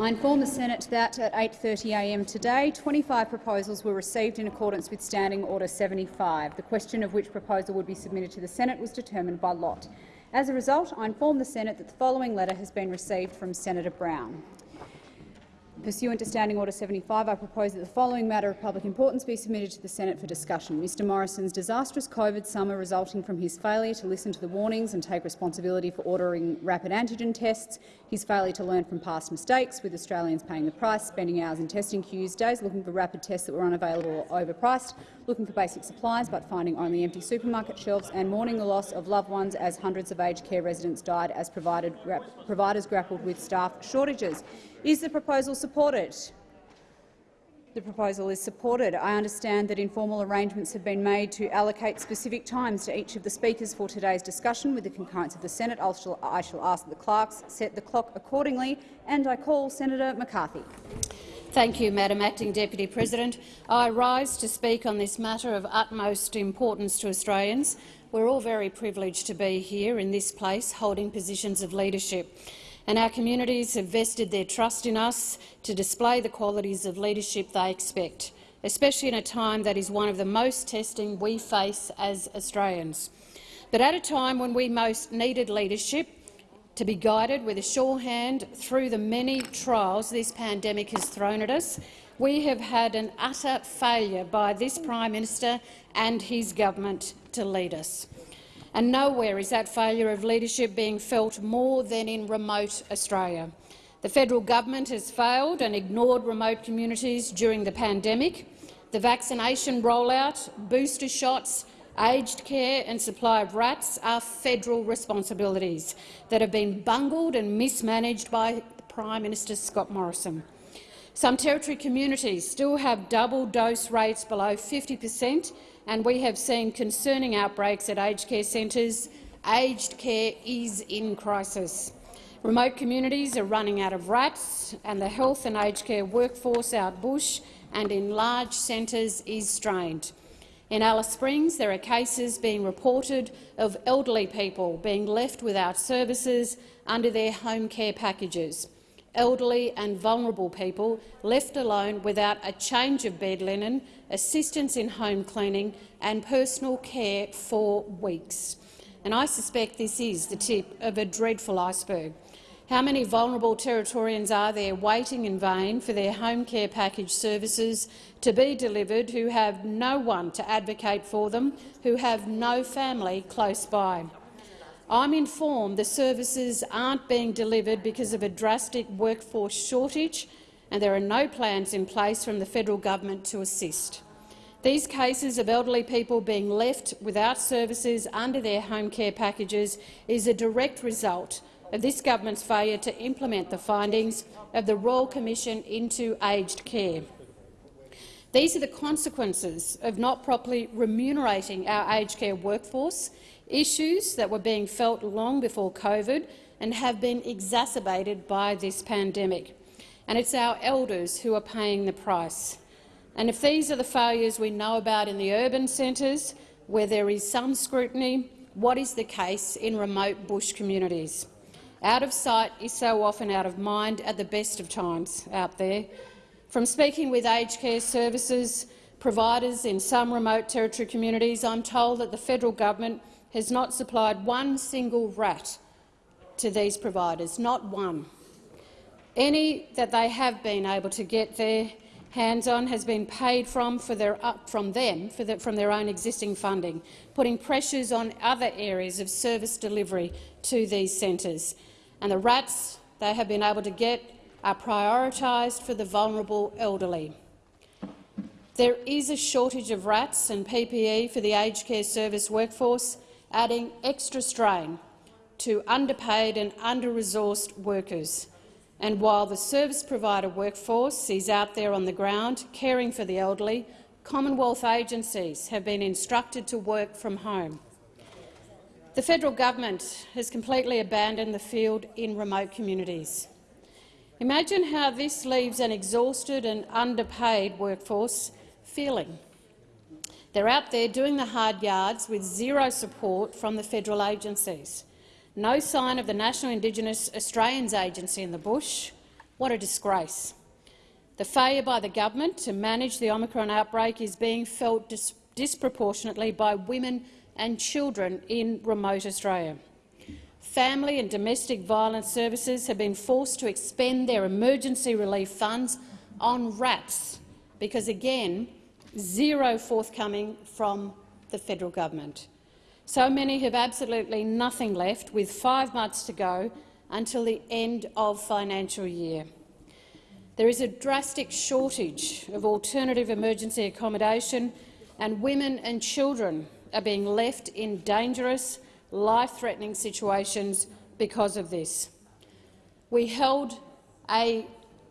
I inform the Senate that at 8.30am today, 25 proposals were received in accordance with Standing Order 75. The question of which proposal would be submitted to the Senate was determined by lot. As a result, I inform the Senate that the following letter has been received from Senator Brown. Pursuant to Standing Order 75, I propose that the following matter of public importance be submitted to the Senate for discussion. Mr Morrison's disastrous COVID summer resulting from his failure to listen to the warnings and take responsibility for ordering rapid antigen tests, his failure to learn from past mistakes, with Australians paying the price, spending hours in testing queues, days looking for rapid tests that were unavailable or overpriced, looking for basic supplies but finding only empty supermarket shelves, and mourning the loss of loved ones as hundreds of aged care residents died as providers grappled with staff shortages. Is the proposal supported? The proposal is supported. I understand that informal arrangements have been made to allocate specific times to each of the speakers for today's discussion. With the concurrence of the Senate, I shall, I shall ask that the clerks set the clock accordingly, and I call Senator McCarthy. Thank you, Madam Acting Deputy President. I rise to speak on this matter of utmost importance to Australians. We're all very privileged to be here in this place holding positions of leadership and our communities have vested their trust in us to display the qualities of leadership they expect, especially in a time that is one of the most testing we face as Australians. But at a time when we most needed leadership to be guided with a sure hand through the many trials this pandemic has thrown at us, we have had an utter failure by this Prime Minister and his government to lead us and nowhere is that failure of leadership being felt more than in remote Australia. The federal government has failed and ignored remote communities during the pandemic. The vaccination rollout, booster shots, aged care and supply of RATs are federal responsibilities that have been bungled and mismanaged by Prime Minister Scott Morrison. Some Territory communities still have double dose rates below 50 per cent and we have seen concerning outbreaks at aged care centres. Aged care is in crisis. Remote communities are running out of rats, and the health and aged care workforce out bush and in large centres is strained. In Alice Springs, there are cases being reported of elderly people being left without services under their home care packages elderly and vulnerable people left alone without a change of bed linen, assistance in home cleaning and personal care for weeks. And I suspect this is the tip of a dreadful iceberg. How many vulnerable Territorians are there waiting in vain for their home care package services to be delivered who have no one to advocate for them, who have no family close by? I'm informed the services aren't being delivered because of a drastic workforce shortage and there are no plans in place from the federal government to assist. These cases of elderly people being left without services under their home care packages is a direct result of this government's failure to implement the findings of the Royal Commission into aged care. These are the consequences of not properly remunerating our aged care workforce issues that were being felt long before COVID and have been exacerbated by this pandemic. And it's our elders who are paying the price. And if these are the failures we know about in the urban centres, where there is some scrutiny, what is the case in remote bush communities? Out of sight is so often out of mind at the best of times out there. From speaking with aged care services providers in some remote territory communities, I'm told that the federal government has not supplied one single rat to these providers, not one. Any that they have been able to get their hands on has been paid from, for their, uh, from them the, from their own existing funding, putting pressures on other areas of service delivery to these centres. And the rats they have been able to get are prioritised for the vulnerable elderly. There is a shortage of rats and PPE for the aged care service workforce, adding extra strain to underpaid and under-resourced workers. And while the service provider workforce is out there on the ground caring for the elderly, Commonwealth agencies have been instructed to work from home. The federal government has completely abandoned the field in remote communities. Imagine how this leaves an exhausted and underpaid workforce feeling. They're out there doing the hard yards with zero support from the federal agencies. No sign of the National Indigenous Australians Agency in the bush, What a disgrace. The failure by the government to manage the Omicron outbreak is being felt dis disproportionately by women and children in remote Australia. Family and domestic violence services have been forced to expend their emergency relief funds on rats because, again, zero forthcoming from the federal government. So many have absolutely nothing left, with five months to go until the end of financial year. There is a drastic shortage of alternative emergency accommodation, and women and children are being left in dangerous, life-threatening situations because of this. We held a,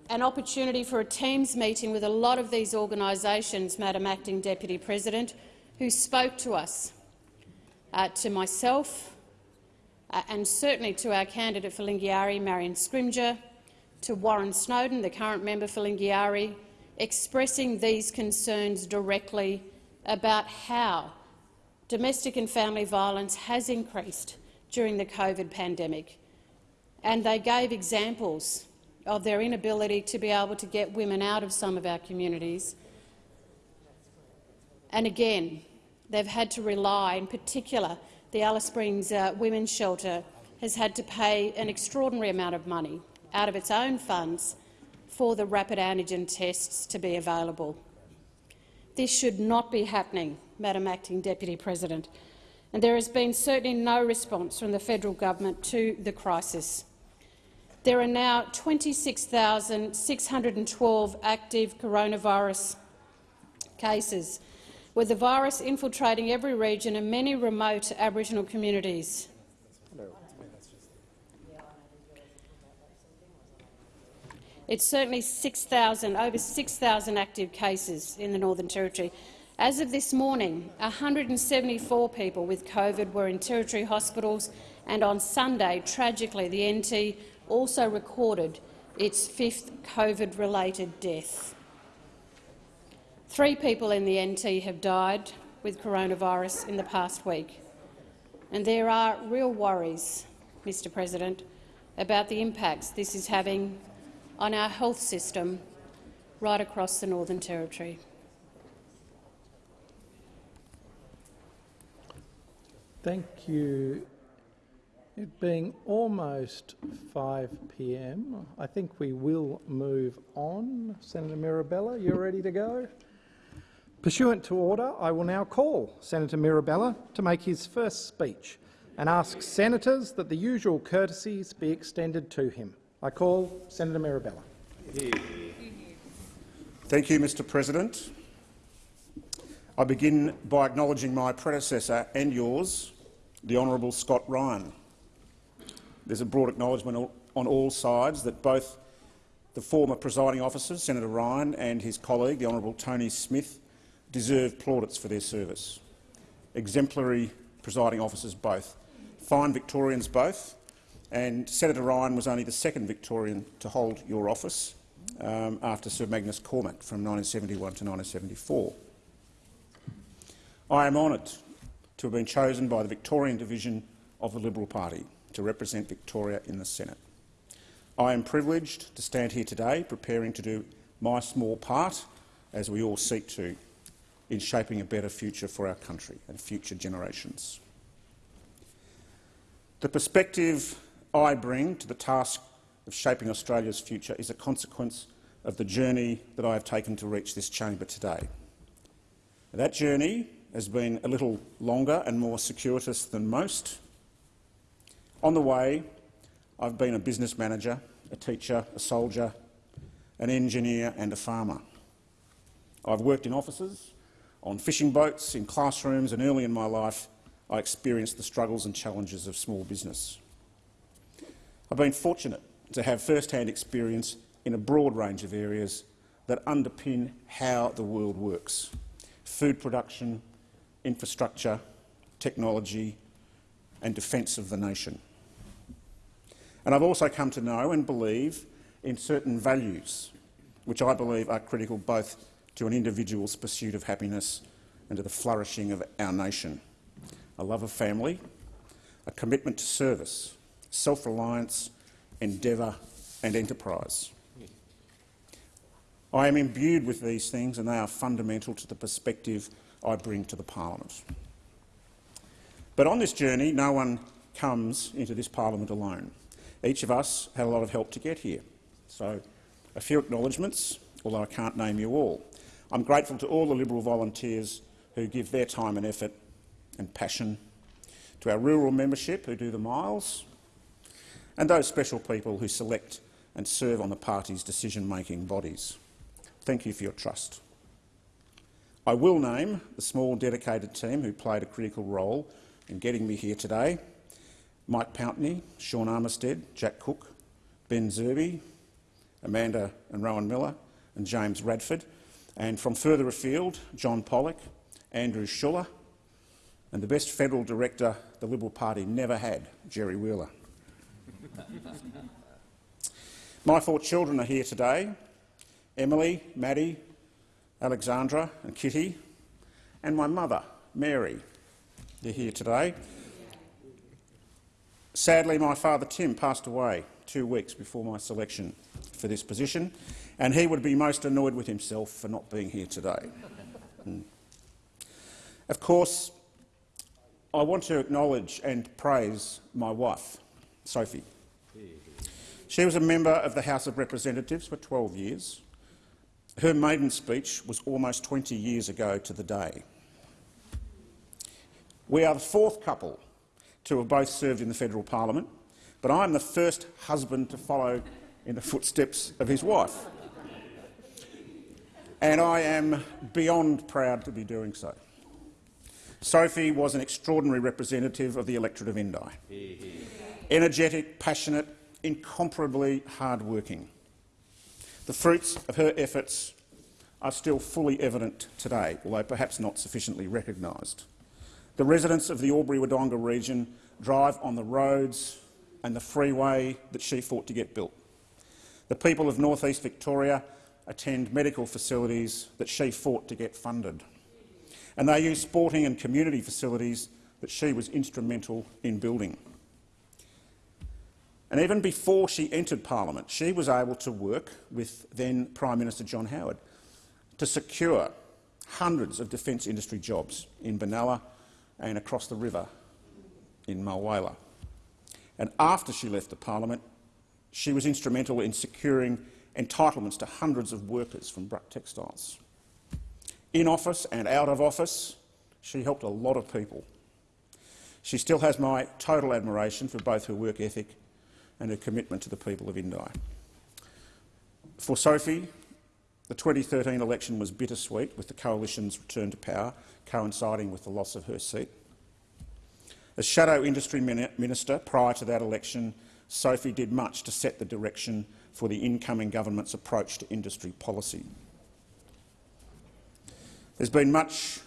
an opportunity for a Teams meeting with a lot of these organisations, Madam Acting Deputy President, who spoke to us, uh, to myself, uh, and certainly to our candidate for Lingiari, Marion Scrymgour, to Warren Snowden, the current member for Lingiari, expressing these concerns directly about how domestic and family violence has increased during the COVID pandemic. And they gave examples of their inability to be able to get women out of some of our communities. And again, they've had to rely, in particular, the Alice Springs uh, Women's Shelter has had to pay an extraordinary amount of money out of its own funds for the rapid antigen tests to be available. This should not be happening, Madam Acting Deputy President, and there has been certainly no response from the federal government to the crisis. There are now 26,612 active coronavirus cases, with the virus infiltrating every region and many remote Aboriginal communities. It's certainly 6,000, over 6,000 active cases in the Northern Territory. As of this morning, 174 people with COVID were in Territory hospitals, and on Sunday, tragically, the NT also recorded its fifth COVID-related death. Three people in the NT have died with coronavirus in the past week, and there are real worries, Mr President, about the impacts this is having on our health system right across the Northern Territory. Thank you. It being almost 5 p.m., I think we will move on. Senator Mirabella, you're ready to go? Pursuant to order, I will now call Senator Mirabella to make his first speech and ask senators that the usual courtesies be extended to him. I call Senator Mirabella. Thank you, Mr President. I begin by acknowledging my predecessor and yours, the Honourable Scott Ryan. There's a broad acknowledgement on all sides that both the former presiding officers, Senator Ryan and his colleague, the Honourable Tony Smith, deserve plaudits for their service. Exemplary presiding officers both. Fine Victorians both, and Senator Ryan was only the second Victorian to hold your office um, after Sir Magnus Cormack from 1971 to 1974. I am honoured to have been chosen by the Victorian division of the Liberal Party to represent Victoria in the Senate. I am privileged to stand here today preparing to do my small part, as we all seek to, in shaping a better future for our country and future generations. The perspective I bring to the task of shaping Australia's future is a consequence of the journey that I have taken to reach this chamber today. That journey has been a little longer and more circuitous than most. On the way, I've been a business manager, a teacher, a soldier, an engineer and a farmer. I've worked in offices, on fishing boats, in classrooms, and early in my life I experienced the struggles and challenges of small business. I've been fortunate to have first-hand experience in a broad range of areas that underpin how the world works — food production, infrastructure, technology and defence of the nation. And I've also come to know and believe in certain values which I believe are critical both to an individual's pursuit of happiness and to the flourishing of our nation. A love of family, a commitment to service, self-reliance, endeavour and enterprise. I am imbued with these things and they are fundamental to the perspective I bring to the parliament. But on this journey, no one comes into this parliament alone. Each of us had a lot of help to get here. So a few acknowledgements, although I can't name you all. I'm grateful to all the Liberal volunteers who give their time and effort and passion, to our rural membership who do the miles, and those special people who select and serve on the party's decision-making bodies. Thank you for your trust. I will name the small dedicated team who played a critical role in getting me here today. Mike Pountney, Sean Armistead, Jack Cook, Ben Zerby, Amanda and Rowan Miller and James Radford, and from further afield, John Pollock, Andrew Schuller, and the best federal director the Liberal Party never had, Jerry Wheeler. My four children are here today, Emily, Maddie, Alexandra and Kitty, and my mother, Mary. They're here today. Sadly, my father Tim passed away two weeks before my selection for this position, and he would be most annoyed with himself for not being here today. Mm. Of course, I want to acknowledge and praise my wife, Sophie. She was a member of the House of Representatives for 12 years. Her maiden speech was almost 20 years ago to the day. We are the fourth couple to have both served in the federal parliament, but I am the first husband to follow in the footsteps of his wife. And I am beyond proud to be doing so. Sophie was an extraordinary representative of the electorate of Indi. Energetic, passionate, incomparably hard-working. The fruits of her efforts are still fully evident today, although perhaps not sufficiently recognised. The residents of the Albury-Wodonga region drive on the roads and the freeway that she fought to get built. The people of North East Victoria attend medical facilities that she fought to get funded and they use sporting and community facilities that she was instrumental in building. And even before she entered parliament, she was able to work with then Prime Minister John Howard to secure hundreds of defence industry jobs in Benalla and across the river in Mulwala. And after she left the parliament, she was instrumental in securing entitlements to hundreds of workers from Bruck Textiles. In office and out of office, she helped a lot of people. She still has my total admiration for both her work ethic and her commitment to the people of Indi. For Sophie, the 2013 election was bittersweet, with the coalition's return to power coinciding with the loss of her seat. As Shadow Industry Minister prior to that election, Sophie did much to set the direction for the incoming government's approach to industry policy. There's been much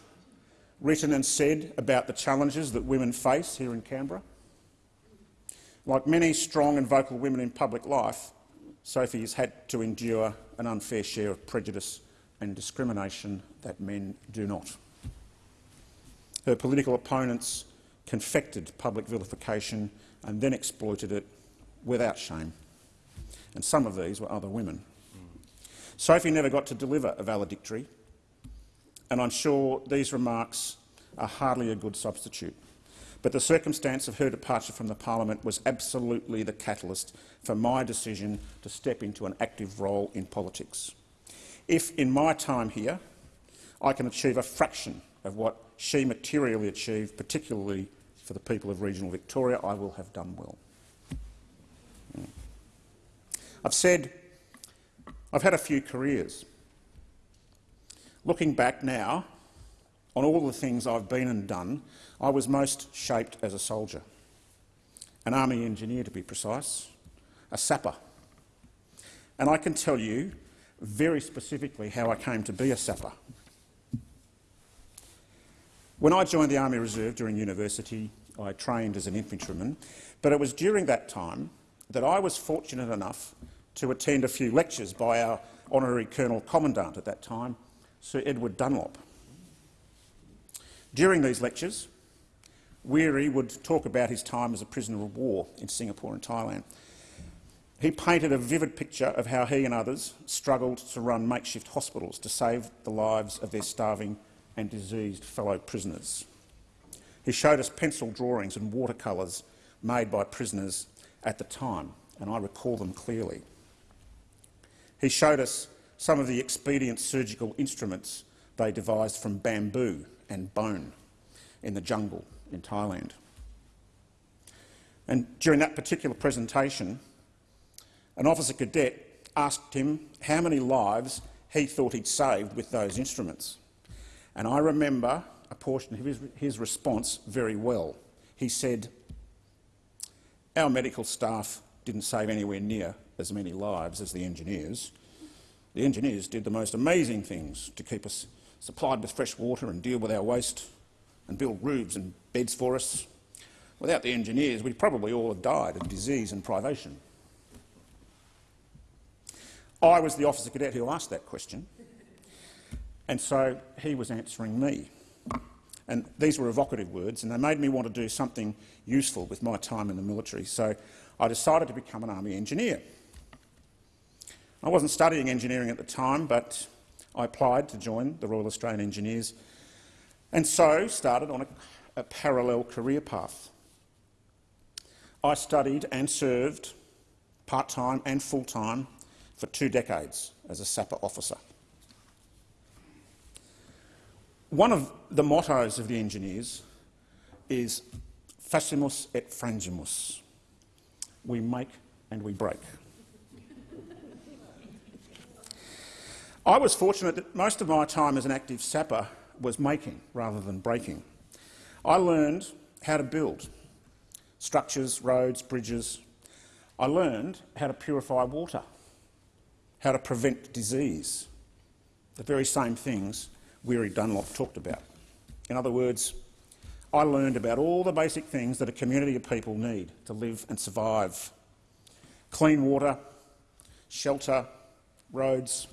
written and said about the challenges that women face here in Canberra. Like many strong and vocal women in public life, Sophie has had to endure an unfair share of prejudice and discrimination that men do not. Her political opponents confected public vilification and then exploited it without shame. And some of these were other women. Sophie never got to deliver a valedictory and I'm sure these remarks are hardly a good substitute. But the circumstance of her departure from the parliament was absolutely the catalyst for my decision to step into an active role in politics. If, in my time here, I can achieve a fraction of what she materially achieved, particularly for the people of regional Victoria, I will have done well. Hmm. I've said I've had a few careers. Looking back now on all the things I've been and done, I was most shaped as a soldier, an army engineer to be precise, a sapper. And I can tell you very specifically how I came to be a sapper. When I joined the Army Reserve during university, I trained as an infantryman, but it was during that time that I was fortunate enough to attend a few lectures by our honorary Colonel Commandant at that time, Sir Edward Dunlop. During these lectures, Weary would talk about his time as a prisoner of war in Singapore and Thailand. He painted a vivid picture of how he and others struggled to run makeshift hospitals to save the lives of their starving and diseased fellow prisoners. He showed us pencil drawings and watercolours made by prisoners at the time, and I recall them clearly. He showed us some of the expedient surgical instruments they devised from bamboo and bone in the jungle in Thailand. And during that particular presentation, an officer cadet asked him how many lives he thought he'd saved with those instruments. And I remember a portion of his, his response very well. He said, our medical staff didn't save anywhere near as many lives as the engineers. The engineers did the most amazing things to keep us supplied with fresh water and deal with our waste and build roofs and beds for us. Without the engineers, we'd probably all have died of disease and privation. I was the officer cadet who asked that question, and so he was answering me. And these were evocative words, and they made me want to do something useful with my time in the military, so I decided to become an army engineer. I wasn't studying engineering at the time, but I applied to join the Royal Australian Engineers and so started on a, a parallel career path. I studied and served part-time and full-time for two decades as a sapper officer. One of the mottos of the engineers is facimus et frangimus. We make and we break. I was fortunate that most of my time as an active sapper was making rather than breaking. I learned how to build structures, roads, bridges. I learned how to purify water, how to prevent disease, the very same things Weary Dunlop talked about. In other words, I learned about all the basic things that a community of people need to live and survive. Clean water, shelter, roads.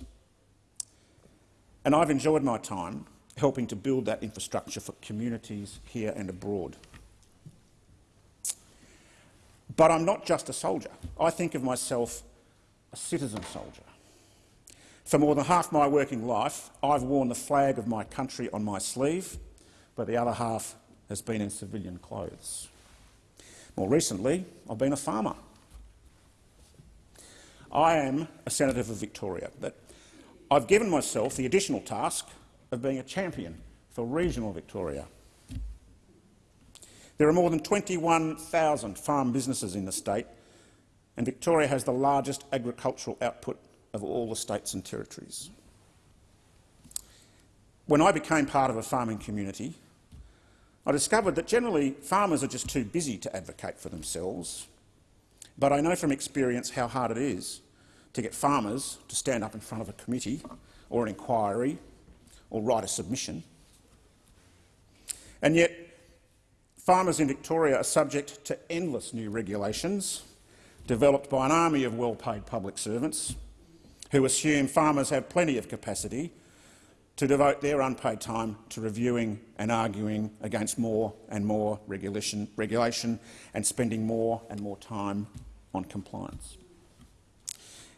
And I've enjoyed my time helping to build that infrastructure for communities here and abroad. But I'm not just a soldier. I think of myself a citizen soldier. For more than half my working life, I've worn the flag of my country on my sleeve, but the other half has been in civilian clothes. More recently, I've been a farmer. I am a senator for Victoria, but I've given myself the additional task of being a champion for regional Victoria. There are more than 21,000 farm businesses in the state, and Victoria has the largest agricultural output of all the states and territories. When I became part of a farming community, I discovered that generally farmers are just too busy to advocate for themselves, but I know from experience how hard it is to get farmers to stand up in front of a committee or an inquiry or write a submission. And yet, farmers in Victoria are subject to endless new regulations developed by an army of well-paid public servants who assume farmers have plenty of capacity to devote their unpaid time to reviewing and arguing against more and more regulation, regulation and spending more and more time on compliance.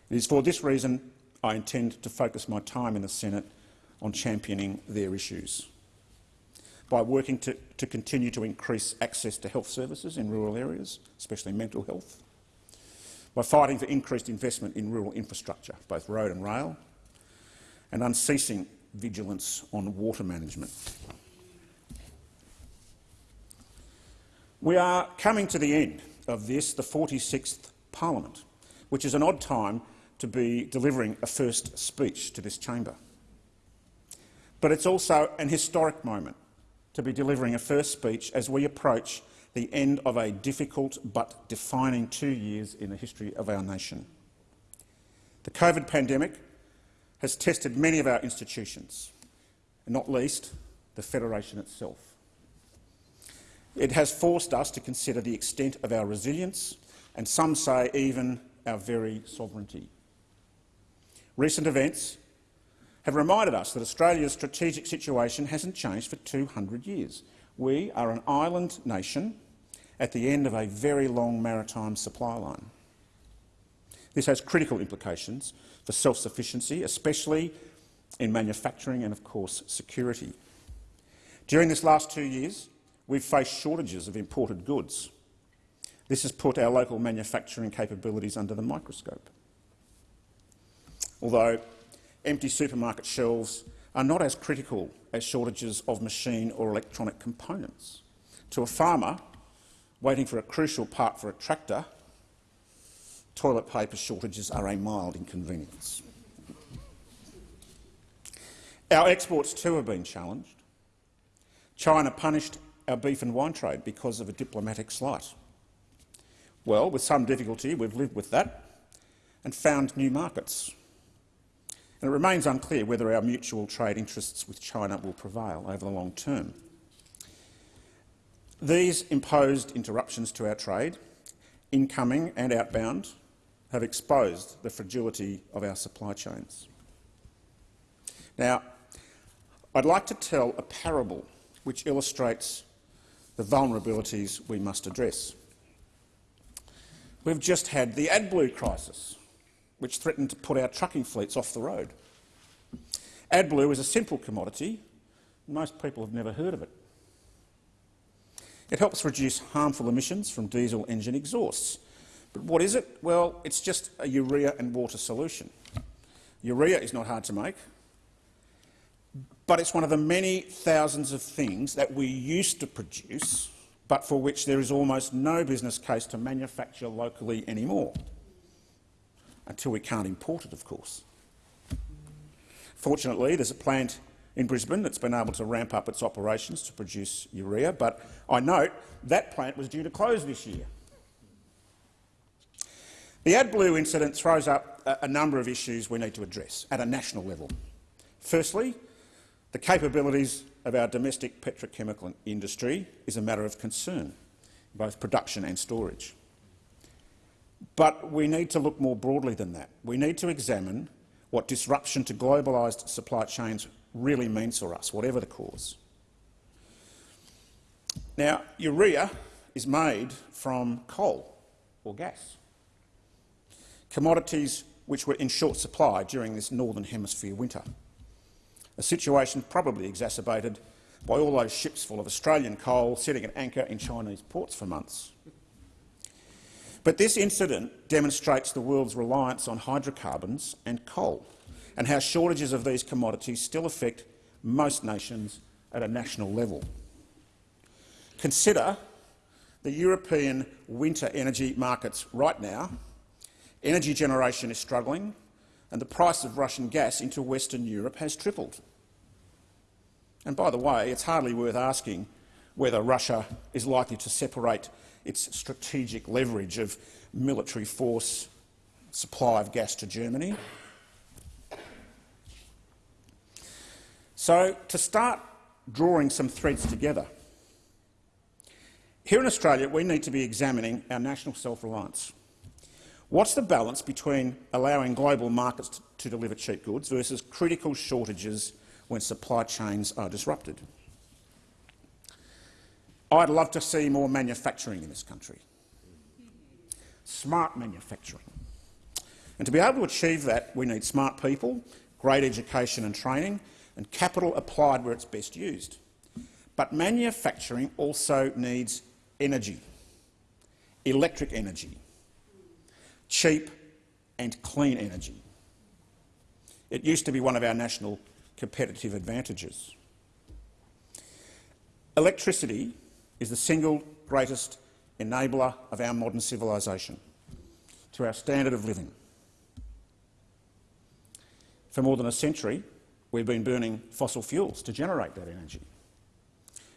It is for this reason I intend to focus my time in the Senate on championing their issues by working to, to continue to increase access to health services in rural areas, especially mental health, by fighting for increased investment in rural infrastructure, both road and rail, and unceasing vigilance on water management. We are coming to the end of this, the 46th Parliament, which is an odd time to be delivering a first speech to this chamber. But it's also an historic moment to be delivering a first speech as we approach the end of a difficult but defining two years in the history of our nation. The COVID pandemic has tested many of our institutions, and not least the Federation itself. It has forced us to consider the extent of our resilience and some say even our very sovereignty. Recent events have reminded us that Australia's strategic situation hasn't changed for 200 years. We are an island nation at the end of a very long maritime supply line. This has critical implications for self-sufficiency, especially in manufacturing and, of course, security. During this last two years, we've faced shortages of imported goods. This has put our local manufacturing capabilities under the microscope. Although empty supermarket shelves are not as critical as shortages of machine or electronic components. To a farmer waiting for a crucial part for a tractor, toilet paper shortages are a mild inconvenience. Our exports too have been challenged. China punished our beef and wine trade because of a diplomatic slight. Well, with some difficulty, we've lived with that and found new markets. And it remains unclear whether our mutual trade interests with China will prevail over the long term. These imposed interruptions to our trade, incoming and outbound, have exposed the fragility of our supply chains. Now, I'd like to tell a parable which illustrates the vulnerabilities we must address. We've just had the AdBlue crisis, which threatened to put our trucking fleets off the road. AdBlue is a simple commodity. Most people have never heard of it. It helps reduce harmful emissions from diesel engine exhausts. But what is it? Well, it's just a urea and water solution. Urea is not hard to make, but it's one of the many thousands of things that we used to produce, but for which there is almost no business case to manufacture locally anymore, until we can't import it, of course. Fortunately, there's a plant in Brisbane that's been able to ramp up its operations to produce urea, but I note that plant was due to close this year. The AdBlue incident throws up a number of issues we need to address at a national level. Firstly, the capabilities of our domestic petrochemical industry is a matter of concern, both production and storage. But we need to look more broadly than that. We need to examine what disruption to globalised supply chains really means for us, whatever the cause. Now, urea is made from coal or gas, commodities which were in short supply during this Northern Hemisphere winter a situation probably exacerbated by all those ships full of Australian coal sitting at anchor in Chinese ports for months. But this incident demonstrates the world's reliance on hydrocarbons and coal and how shortages of these commodities still affect most nations at a national level. Consider the European winter energy markets right now. Energy generation is struggling and the price of Russian gas into Western Europe has tripled. And by the way, it's hardly worth asking whether Russia is likely to separate its strategic leverage of military force supply of gas to Germany. So, to start drawing some threads together, here in Australia we need to be examining our national self-reliance. What's the balance between allowing global markets to deliver cheap goods versus critical shortages when supply chains are disrupted. I'd love to see more manufacturing in this country, smart manufacturing. And to be able to achieve that, we need smart people, great education and training, and capital applied where it's best used. But manufacturing also needs energy, electric energy, cheap and clean energy. It used to be one of our national competitive advantages. Electricity is the single greatest enabler of our modern civilisation, to our standard of living. For more than a century, we've been burning fossil fuels to generate that energy.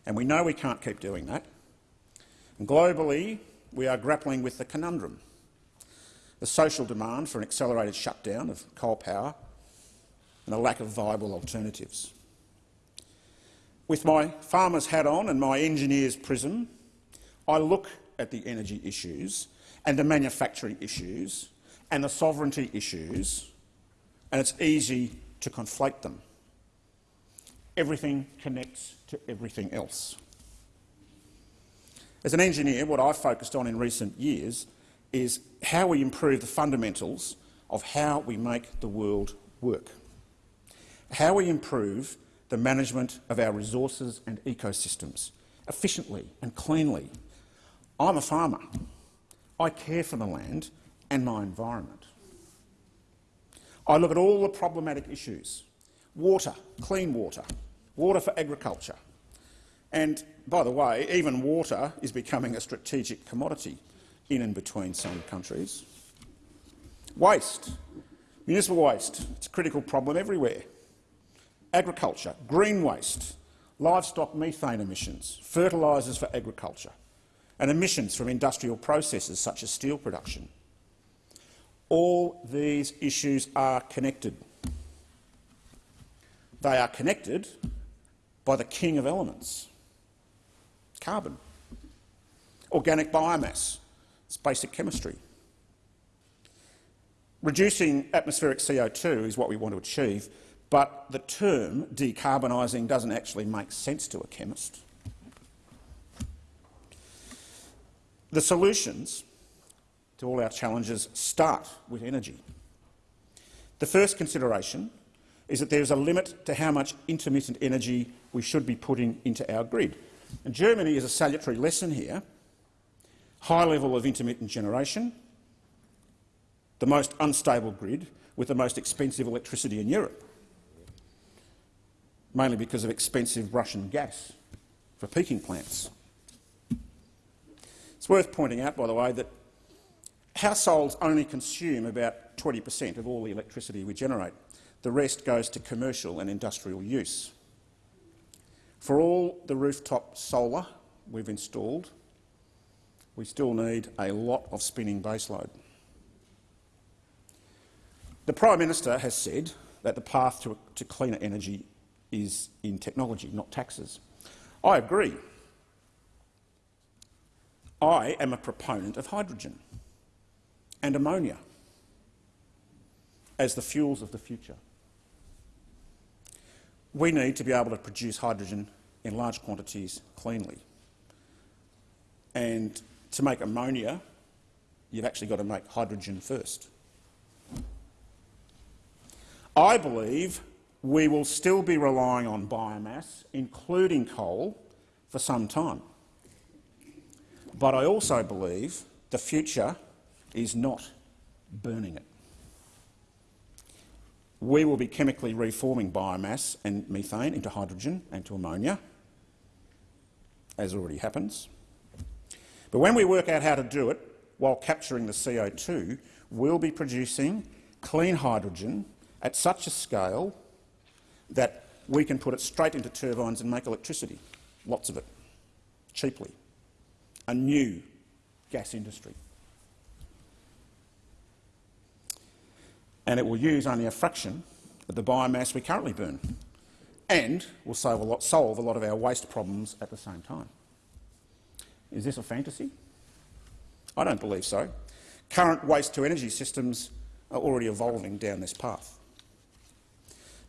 And we know we can't keep doing that. And globally, we are grappling with the conundrum, the social demand for an accelerated shutdown of coal power and a lack of viable alternatives. With my farmer's hat on and my engineer's prism, I look at the energy issues and the manufacturing issues and the sovereignty issues, and it's easy to conflate them. Everything connects to everything else. As an engineer, what I've focused on in recent years is how we improve the fundamentals of how we make the world work, how we improve the management of our resources and ecosystems efficiently and cleanly. I'm a farmer. I care for the land and my environment. I look at all the problematic issues. Water, clean water, water for agriculture. And, by the way, even water is becoming a strategic commodity in and between some countries. Waste, municipal waste, it's a critical problem everywhere. Agriculture, green waste, livestock methane emissions, fertilisers for agriculture, and emissions from industrial processes such as steel production. All these issues are connected. They are connected by the king of elements, carbon, organic biomass, it's basic chemistry. Reducing atmospheric CO2 is what we want to achieve, but the term decarbonising doesn't actually make sense to a chemist. The solutions to all our challenges start with energy. The first consideration is that there is a limit to how much intermittent energy we should be putting into our grid. And Germany is a salutary lesson here. High level of intermittent generation, the most unstable grid with the most expensive electricity in Europe mainly because of expensive Russian gas for peaking plants. It's worth pointing out, by the way, that households only consume about 20 per cent of all the electricity we generate. The rest goes to commercial and industrial use. For all the rooftop solar we've installed, we still need a lot of spinning baseload. The Prime Minister has said that the path to, to cleaner energy is in technology, not taxes. I agree. I am a proponent of hydrogen and ammonia as the fuels of the future. We need to be able to produce hydrogen in large quantities cleanly. And to make ammonia, you've actually got to make hydrogen first. I believe we will still be relying on biomass, including coal, for some time. But I also believe the future is not burning it. We will be chemically reforming biomass and methane into hydrogen and to ammonia, as already happens. But when we work out how to do it while capturing the CO2, we'll be producing clean hydrogen at such a scale that we can put it straight into turbines and make electricity, lots of it, cheaply. A new gas industry. And it will use only a fraction of the biomass we currently burn and will solve a lot, solve a lot of our waste problems at the same time. Is this a fantasy? I don't believe so. Current waste-to-energy systems are already evolving down this path.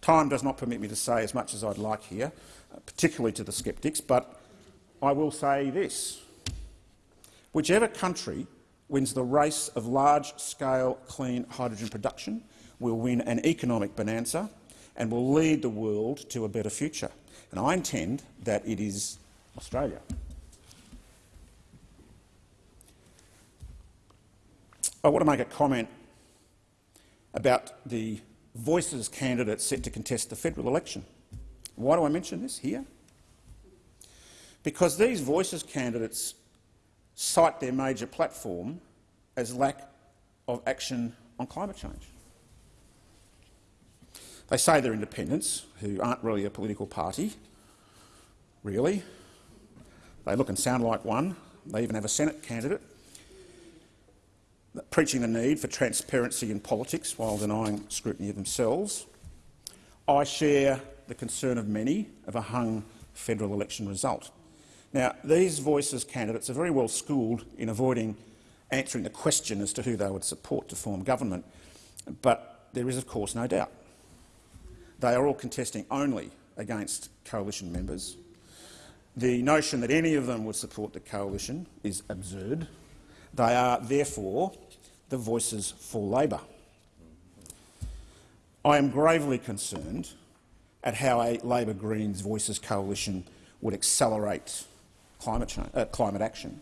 Time does not permit me to say as much as I'd like here, uh, particularly to the sceptics, but I will say this. Whichever country wins the race of large-scale clean hydrogen production will win an economic bonanza and will lead the world to a better future. And I intend that it is Australia. I want to make a comment about the Voices candidates set to contest the federal election. Why do I mention this here? Because these Voices candidates cite their major platform as lack of action on climate change. They say they're independents, who aren't really a political party, really. They look and sound like one. They even have a Senate candidate preaching the need for transparency in politics while denying scrutiny of themselves. I share the concern of many of a hung federal election result. Now, these Voices candidates are very well schooled in avoiding answering the question as to who they would support to form government, but there is, of course, no doubt. They are all contesting only against coalition members. The notion that any of them would support the coalition is absurd. They are, therefore, the voices for Labor. I am gravely concerned at how a Labor Greens Voices coalition would accelerate climate, change, uh, climate action.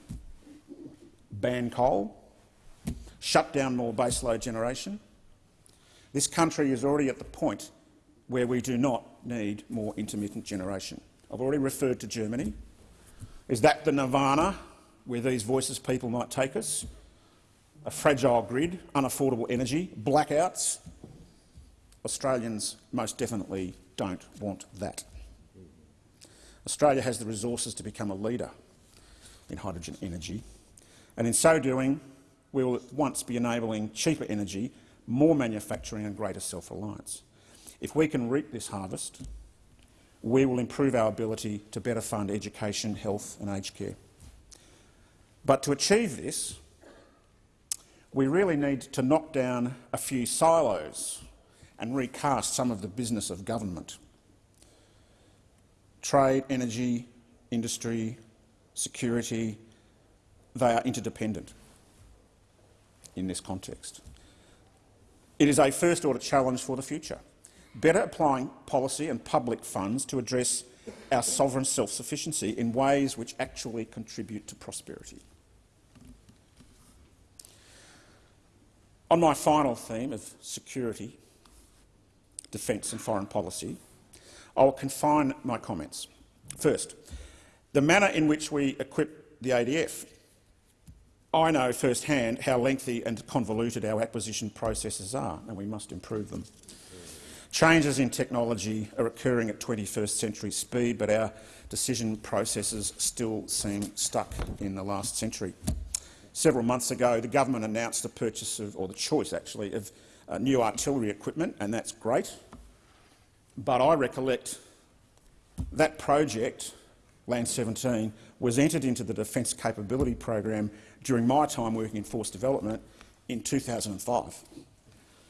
Ban coal, shut down more baseload generation. This country is already at the point where we do not need more intermittent generation. I've already referred to Germany. Is that the nirvana where these voices people might take us? A fragile grid, unaffordable energy, blackouts. Australians most definitely don't want that. Australia has the resources to become a leader in hydrogen energy, and in so doing, we will at once be enabling cheaper energy, more manufacturing and greater self-reliance. If we can reap this harvest, we will improve our ability to better fund education, health and aged care. But to achieve this, we really need to knock down a few silos and recast some of the business of government. Trade, energy, industry, security, they are interdependent in this context. It is a first-order challenge for the future, better applying policy and public funds to address our sovereign self-sufficiency in ways which actually contribute to prosperity. On my final theme of security, defence and foreign policy, I will confine my comments. First, the manner in which we equip the ADF. I know firsthand how lengthy and convoluted our acquisition processes are, and we must improve them. Changes in technology are occurring at 21st century speed, but our decision processes still seem stuck in the last century. Several months ago, the government announced the purchase of, or the choice actually, of uh, new artillery equipment, and that's great. But I recollect that project, Land 17, was entered into the Defence Capability Program during my time working in Force Development in 2005.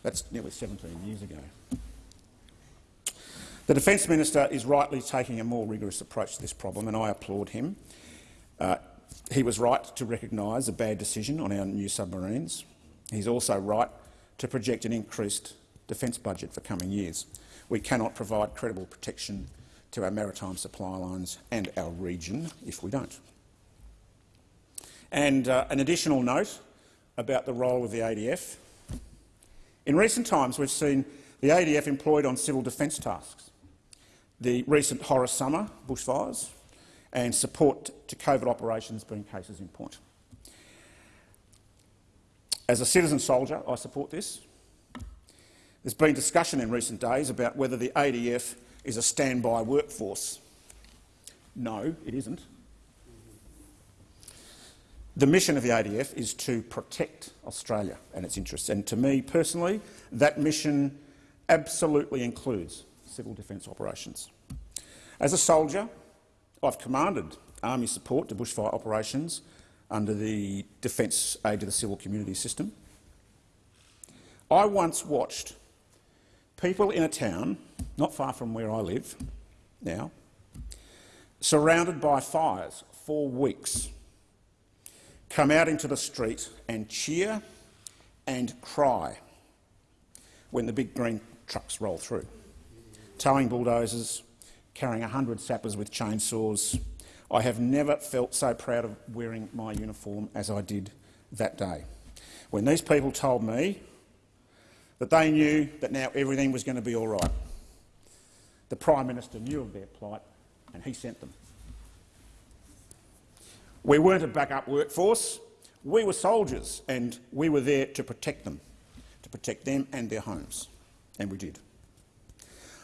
That's nearly 17 years ago. The Defence Minister is rightly taking a more rigorous approach to this problem, and I applaud him. Uh, he was right to recognise a bad decision on our new submarines. He's also right to project an increased defence budget for coming years. We cannot provide credible protection to our maritime supply lines and our region if we don't. And uh, an additional note about the role of the ADF. In recent times, we've seen the ADF employed on civil defence tasks. The recent horror summer bushfires and support to COVID operations being cases in point. As a citizen soldier, I support this. There's been discussion in recent days about whether the ADF is a standby workforce. No, it isn't. The mission of the ADF is to protect Australia and its interests, and to me personally, that mission absolutely includes civil defence operations. As a soldier, I've commanded army support to bushfire operations under the Defence Aid to the Civil Community system. I once watched people in a town not far from where I live now, surrounded by fires for weeks, come out into the street and cheer and cry when the big green trucks roll through, towing bulldozers, carrying 100 sappers with chainsaws. I have never felt so proud of wearing my uniform as I did that day. When these people told me that they knew that now everything was going to be all right. The Prime Minister knew of their plight and he sent them. We weren't a backup workforce. We were soldiers and we were there to protect them, to protect them and their homes, and we did.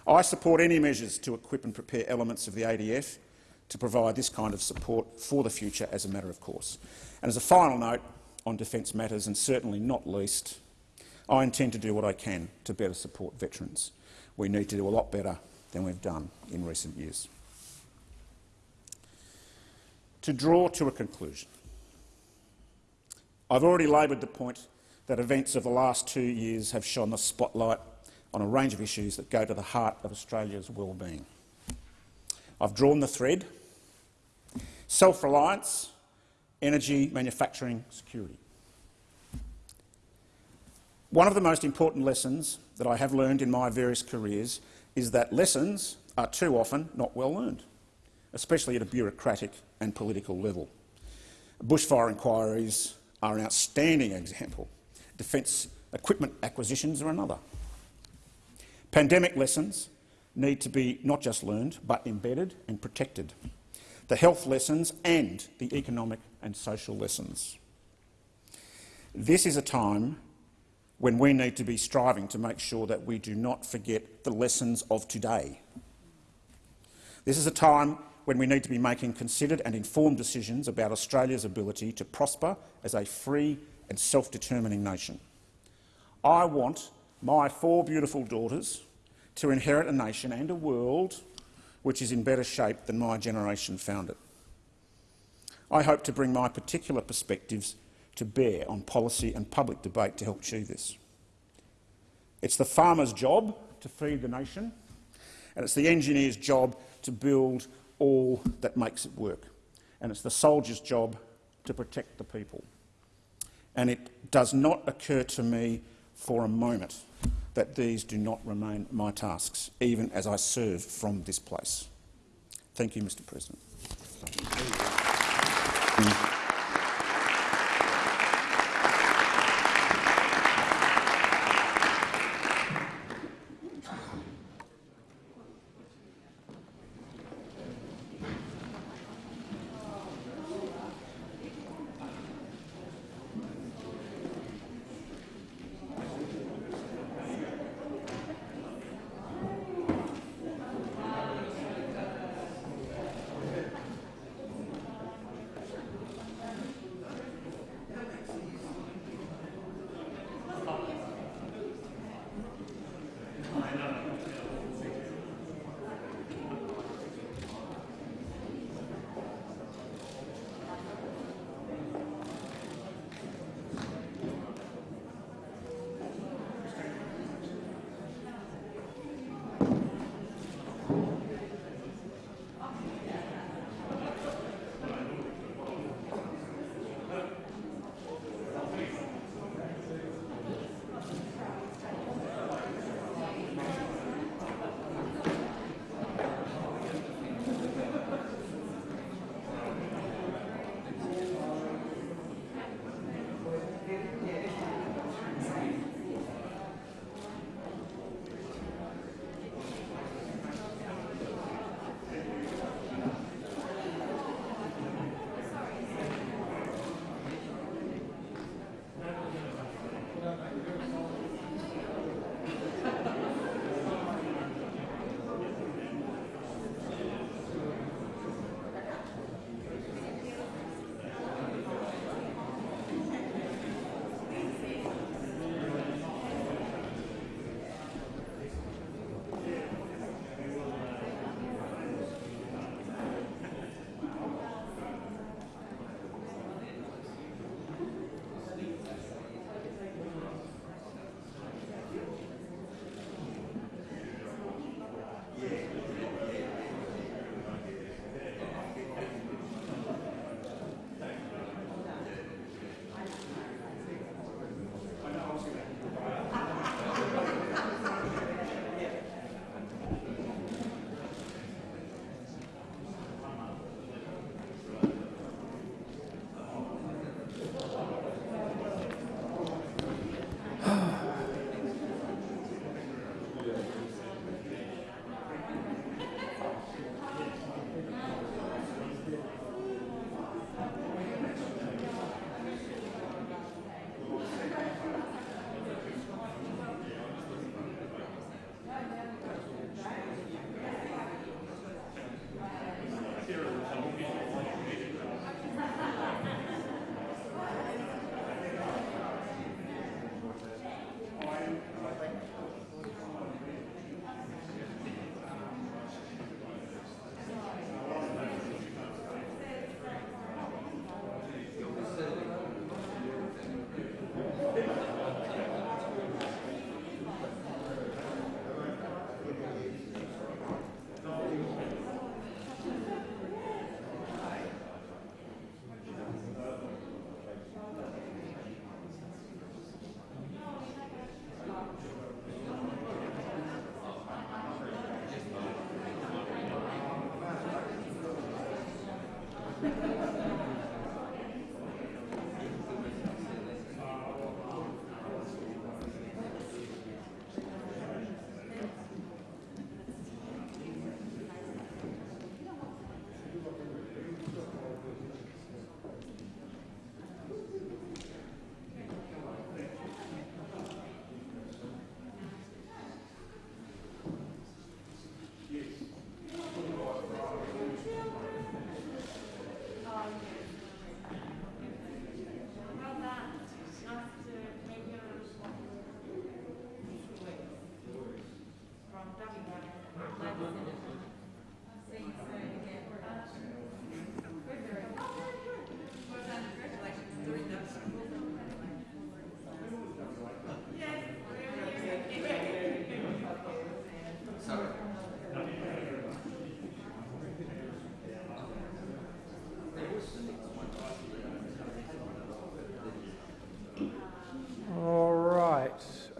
I support any measures to equip and prepare elements of the ADF to provide this kind of support for the future as a matter of course. And as a final note on defence matters, and certainly not least, I intend to do what I can to better support veterans. We need to do a lot better than we've done in recent years. To draw to a conclusion, I've already laboured the point that events of the last two years have shone the spotlight on a range of issues that go to the heart of Australia's well-being. I've drawn the thread. Self-reliance, energy, manufacturing, security. One of the most important lessons that I have learned in my various careers is that lessons are too often not well learned, especially at a bureaucratic and political level. Bushfire inquiries are an outstanding example. Defence equipment acquisitions are another. Pandemic lessons need to be not just learned, but embedded and protected. The health lessons and the economic and social lessons. This is a time when we need to be striving to make sure that we do not forget the lessons of today. This is a time when we need to be making considered and informed decisions about Australia's ability to prosper as a free and self-determining nation. I want my four beautiful daughters to inherit a nation and a world which is in better shape than my generation found it. I hope to bring my particular perspectives to bear on policy and public debate to help achieve this. It's the farmer's job to feed the nation, and it's the engineer's job to build all that makes it work. And it's the soldier's job to protect the people. And it does not occur to me for a moment that these do not remain my tasks, even as I serve from this place. Thank you, Mr President.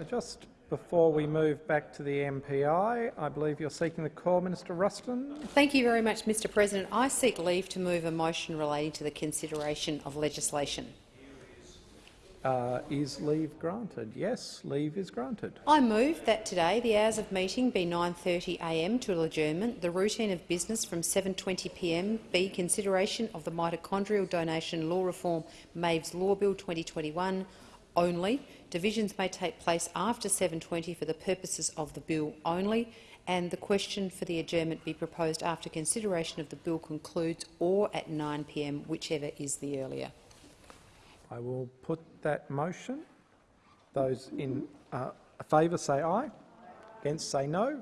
Just before we move back to the MPI, I believe you're seeking the call, Minister Ruston. Thank you very much, Mr President. I seek leave to move a motion relating to the consideration of legislation. Uh, is leave granted? Yes, leave is granted. I move that today the hours of meeting be 9.30am to adjournment, the routine of business from 7.20pm be consideration of the mitochondrial donation law reform Maeve's Law Bill 2021 only. Divisions may take place after 7.20 for the purposes of the bill only, and the question for the adjournment be proposed after consideration of the bill concludes or at 9pm, whichever is the earlier. I will put that motion. Those in uh, favour say aye. Against say no.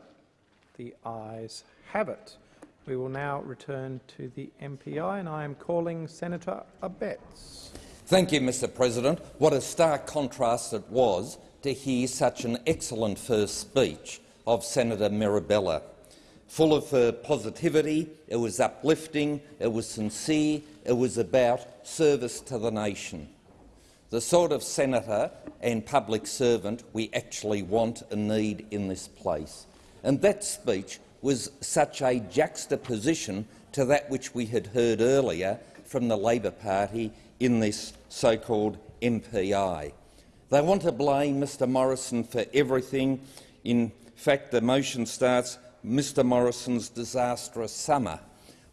The ayes have it. We will now return to the MPI, and I am calling Senator Abetz. Thank you, Mr President. What a stark contrast it was to hear such an excellent first speech of Senator Mirabella. Full of positivity, it was uplifting, it was sincere, it was about service to the nation the sort of senator and public servant we actually want and need in this place. And that speech was such a juxtaposition to that which we had heard earlier from the Labor Party in this so-called MPI. They want to blame Mr Morrison for everything. In fact, the motion starts Mr Morrison's disastrous summer.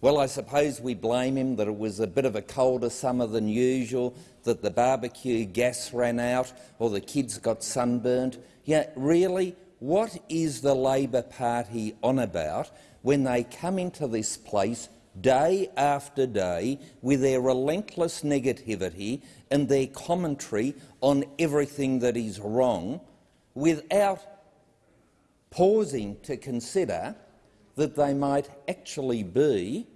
Well, I suppose we blame him that it was a bit of a colder summer than usual, that the barbecue gas ran out or the kids got sunburnt. Yeah, really, what is the Labor Party on about when they come into this place day after day with their relentless negativity and their commentary on everything that is wrong without pausing to consider that they might actually be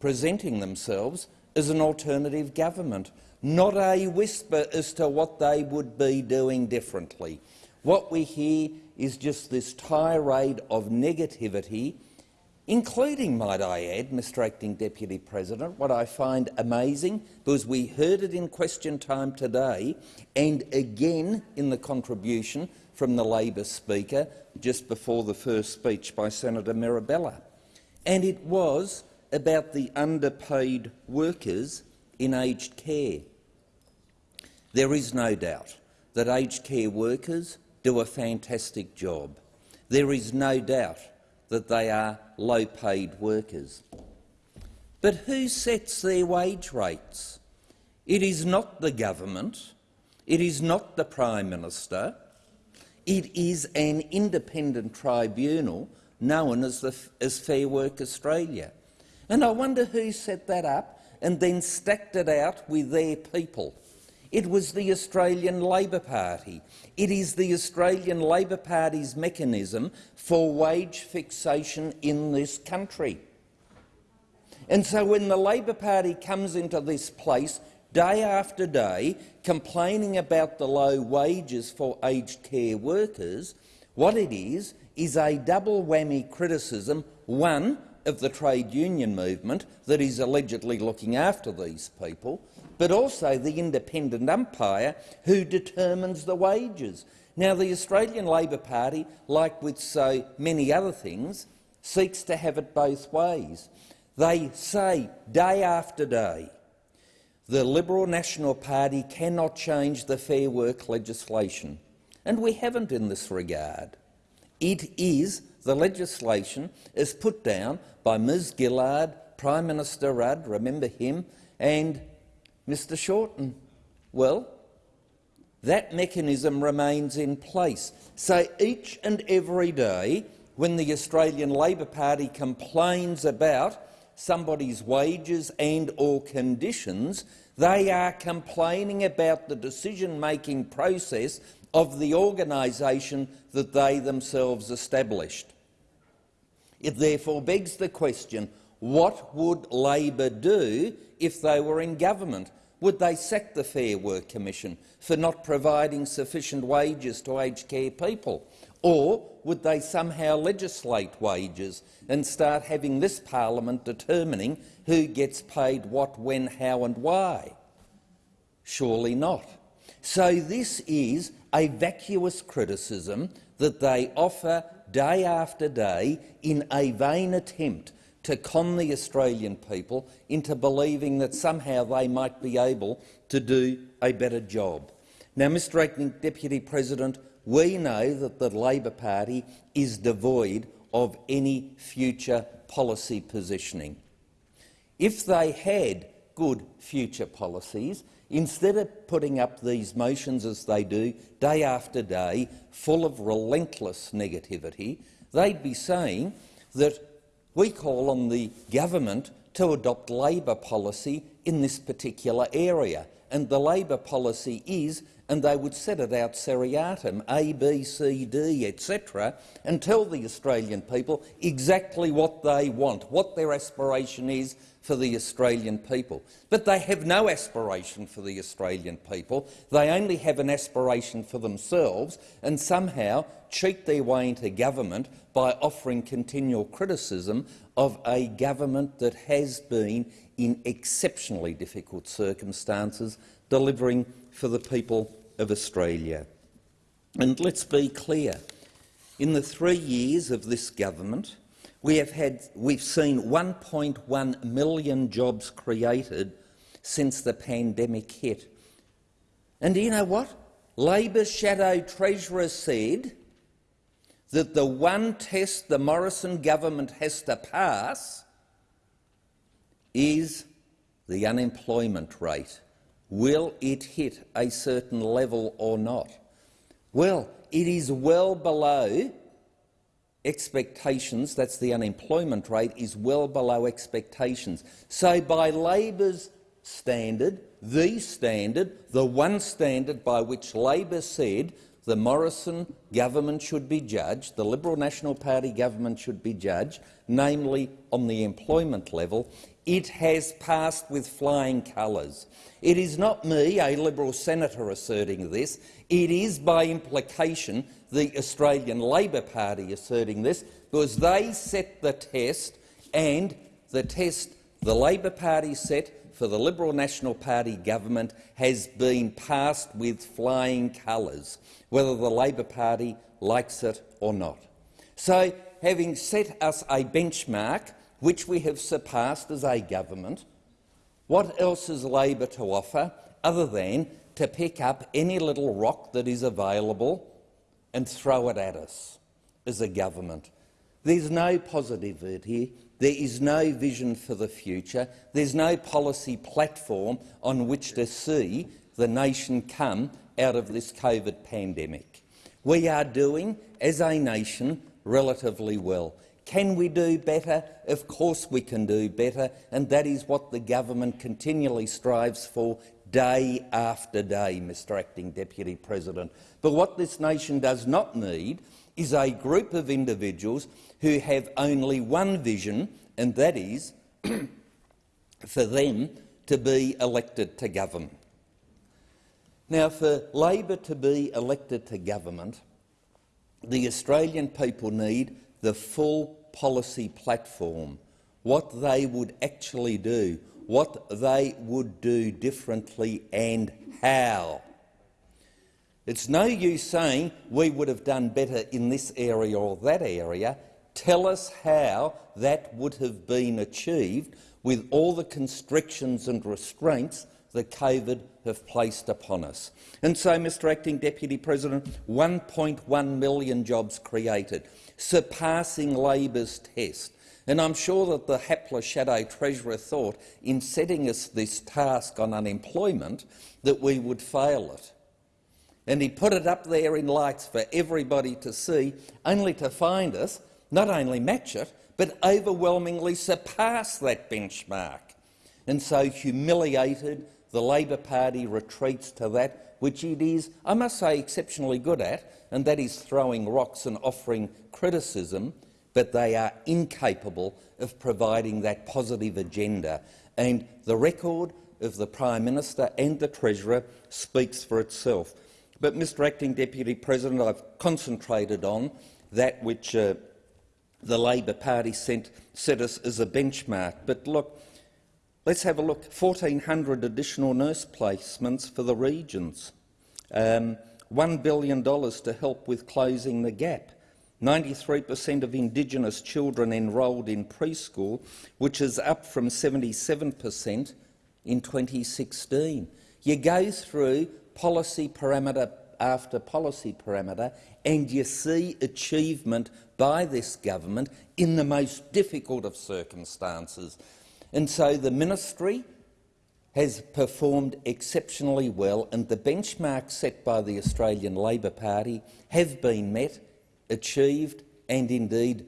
presenting themselves as an alternative government not a whisper as to what they would be doing differently. What we hear is just this tirade of negativity, including, might I add, Mr Acting Deputy President, what I find amazing, because we heard it in question time today and again in the contribution from the Labor Speaker just before the first speech by Senator Mirabella. And it was about the underpaid workers in aged care. There is no doubt that aged care workers do a fantastic job. There is no doubt that they are low-paid workers. But who sets their wage rates? It is not the government. It is not the Prime Minister. It is an independent tribunal known as, the, as Fair Work Australia. And I wonder who set that up and then stacked it out with their people. It was the Australian Labor Party. It is the Australian Labor Party's mechanism for wage fixation in this country. And so when the Labor Party comes into this place day after day complaining about the low wages for aged care workers, what it is is a double whammy criticism, one, of the trade union movement that is allegedly looking after these people, but also the independent umpire who determines the wages. Now, the Australian Labor Party, like with so many other things, seeks to have it both ways. They say day after day the Liberal National Party cannot change the Fair Work legislation, and we haven't in this regard. It is the legislation is put down by Ms Gillard, Prime Minister Rudd, remember him, and Mr Shorten. Well, that mechanism remains in place. So each and every day when the Australian Labor Party complains about somebody's wages and or conditions, they are complaining about the decision-making process of the organisation that they themselves established. It therefore begs the question, what would Labor do if they were in government? Would they sack the Fair Work Commission for not providing sufficient wages to aged care people? Or would they somehow legislate wages and start having this parliament determining who gets paid what, when, how and why? Surely not. So this is a vacuous criticism that they offer day after day in a vain attempt to con the Australian people into believing that somehow they might be able to do a better job. Now, Mr Acting Deputy President, we know that the Labor Party is devoid of any future policy positioning. If they had good future policies, instead of putting up these motions as they do day after day, full of relentless negativity, they'd be saying that we call on the government to adopt Labor policy in this particular area. And the Labor policy is, and they would set it out seriatim, A, B, C, D, etc., and tell the Australian people exactly what they want, what their aspiration is for the Australian people. But they have no aspiration for the Australian people. They only have an aspiration for themselves and somehow cheat their way into government by offering continual criticism of a government that has been, in exceptionally difficult circumstances, delivering for the people of Australia. And let's be clear, in the three years of this government, we have had, we've seen 1.1 million jobs created since the pandemic hit. And do you know what? Labor's shadow treasurer said that the one test the Morrison government has to pass is the unemployment rate. Will it hit a certain level or not? Well, it is well below expectations, that's the unemployment rate, is well below expectations. So by Labor's standard, the standard, the one standard by which Labor said the Morrison government should be judged, the Liberal National Party government should be judged, namely on the employment level, it has passed with flying colours. It is not me, a Liberal senator, asserting this. It is, by implication, the Australian Labor Party asserting this, because they set the test, and the test the Labor Party set for the Liberal National Party government has been passed with flying colours, whether the Labor Party likes it or not. So, having set us a benchmark which we have surpassed as a government, what else is Labor to offer other than to pick up any little rock that is available and throw it at us as a government? There's no positivity there is no vision for the future. There's no policy platform on which to see the nation come out of this COVID pandemic. We are doing, as a nation, relatively well. Can we do better? Of course we can do better, and that is what the government continually strives for day after day, Mr Acting Deputy President. But what this nation does not need is a group of individuals who have only one vision, and that is for them to be elected to government. Now, for Labor to be elected to government, the Australian people need the full policy platform, what they would actually do, what they would do differently and how. It's no use saying we would have done better in this area or that area. Tell us how that would have been achieved with all the constrictions and restraints that COVID have placed upon us. And so, Mr Acting Deputy President, 1.1 million jobs created, surpassing Labor's test. And I'm sure that the hapless Shadow Treasurer thought, in setting us this task on unemployment, that we would fail it. And he put it up there in lights for everybody to see, only to find us not only match it, but overwhelmingly surpass that benchmark. And so, humiliated, the Labor Party retreats to that which it is, I must say, exceptionally good at, and that is throwing rocks and offering criticism, but they are incapable of providing that positive agenda. And the record of the Prime Minister and the Treasurer speaks for itself. But, Mr Acting Deputy President, I've concentrated on that which uh, the Labor Party sent, set us as a benchmark. But look, let's have a look. 1,400 additional nurse placements for the regions. Um, $1 billion to help with closing the gap. 93 per cent of Indigenous children enrolled in preschool, which is up from 77 per cent in 2016. You go through policy parameter after policy parameter and you see achievement by this government in the most difficult of circumstances. And so the ministry has performed exceptionally well and the benchmarks set by the Australian Labor Party have been met achieved and indeed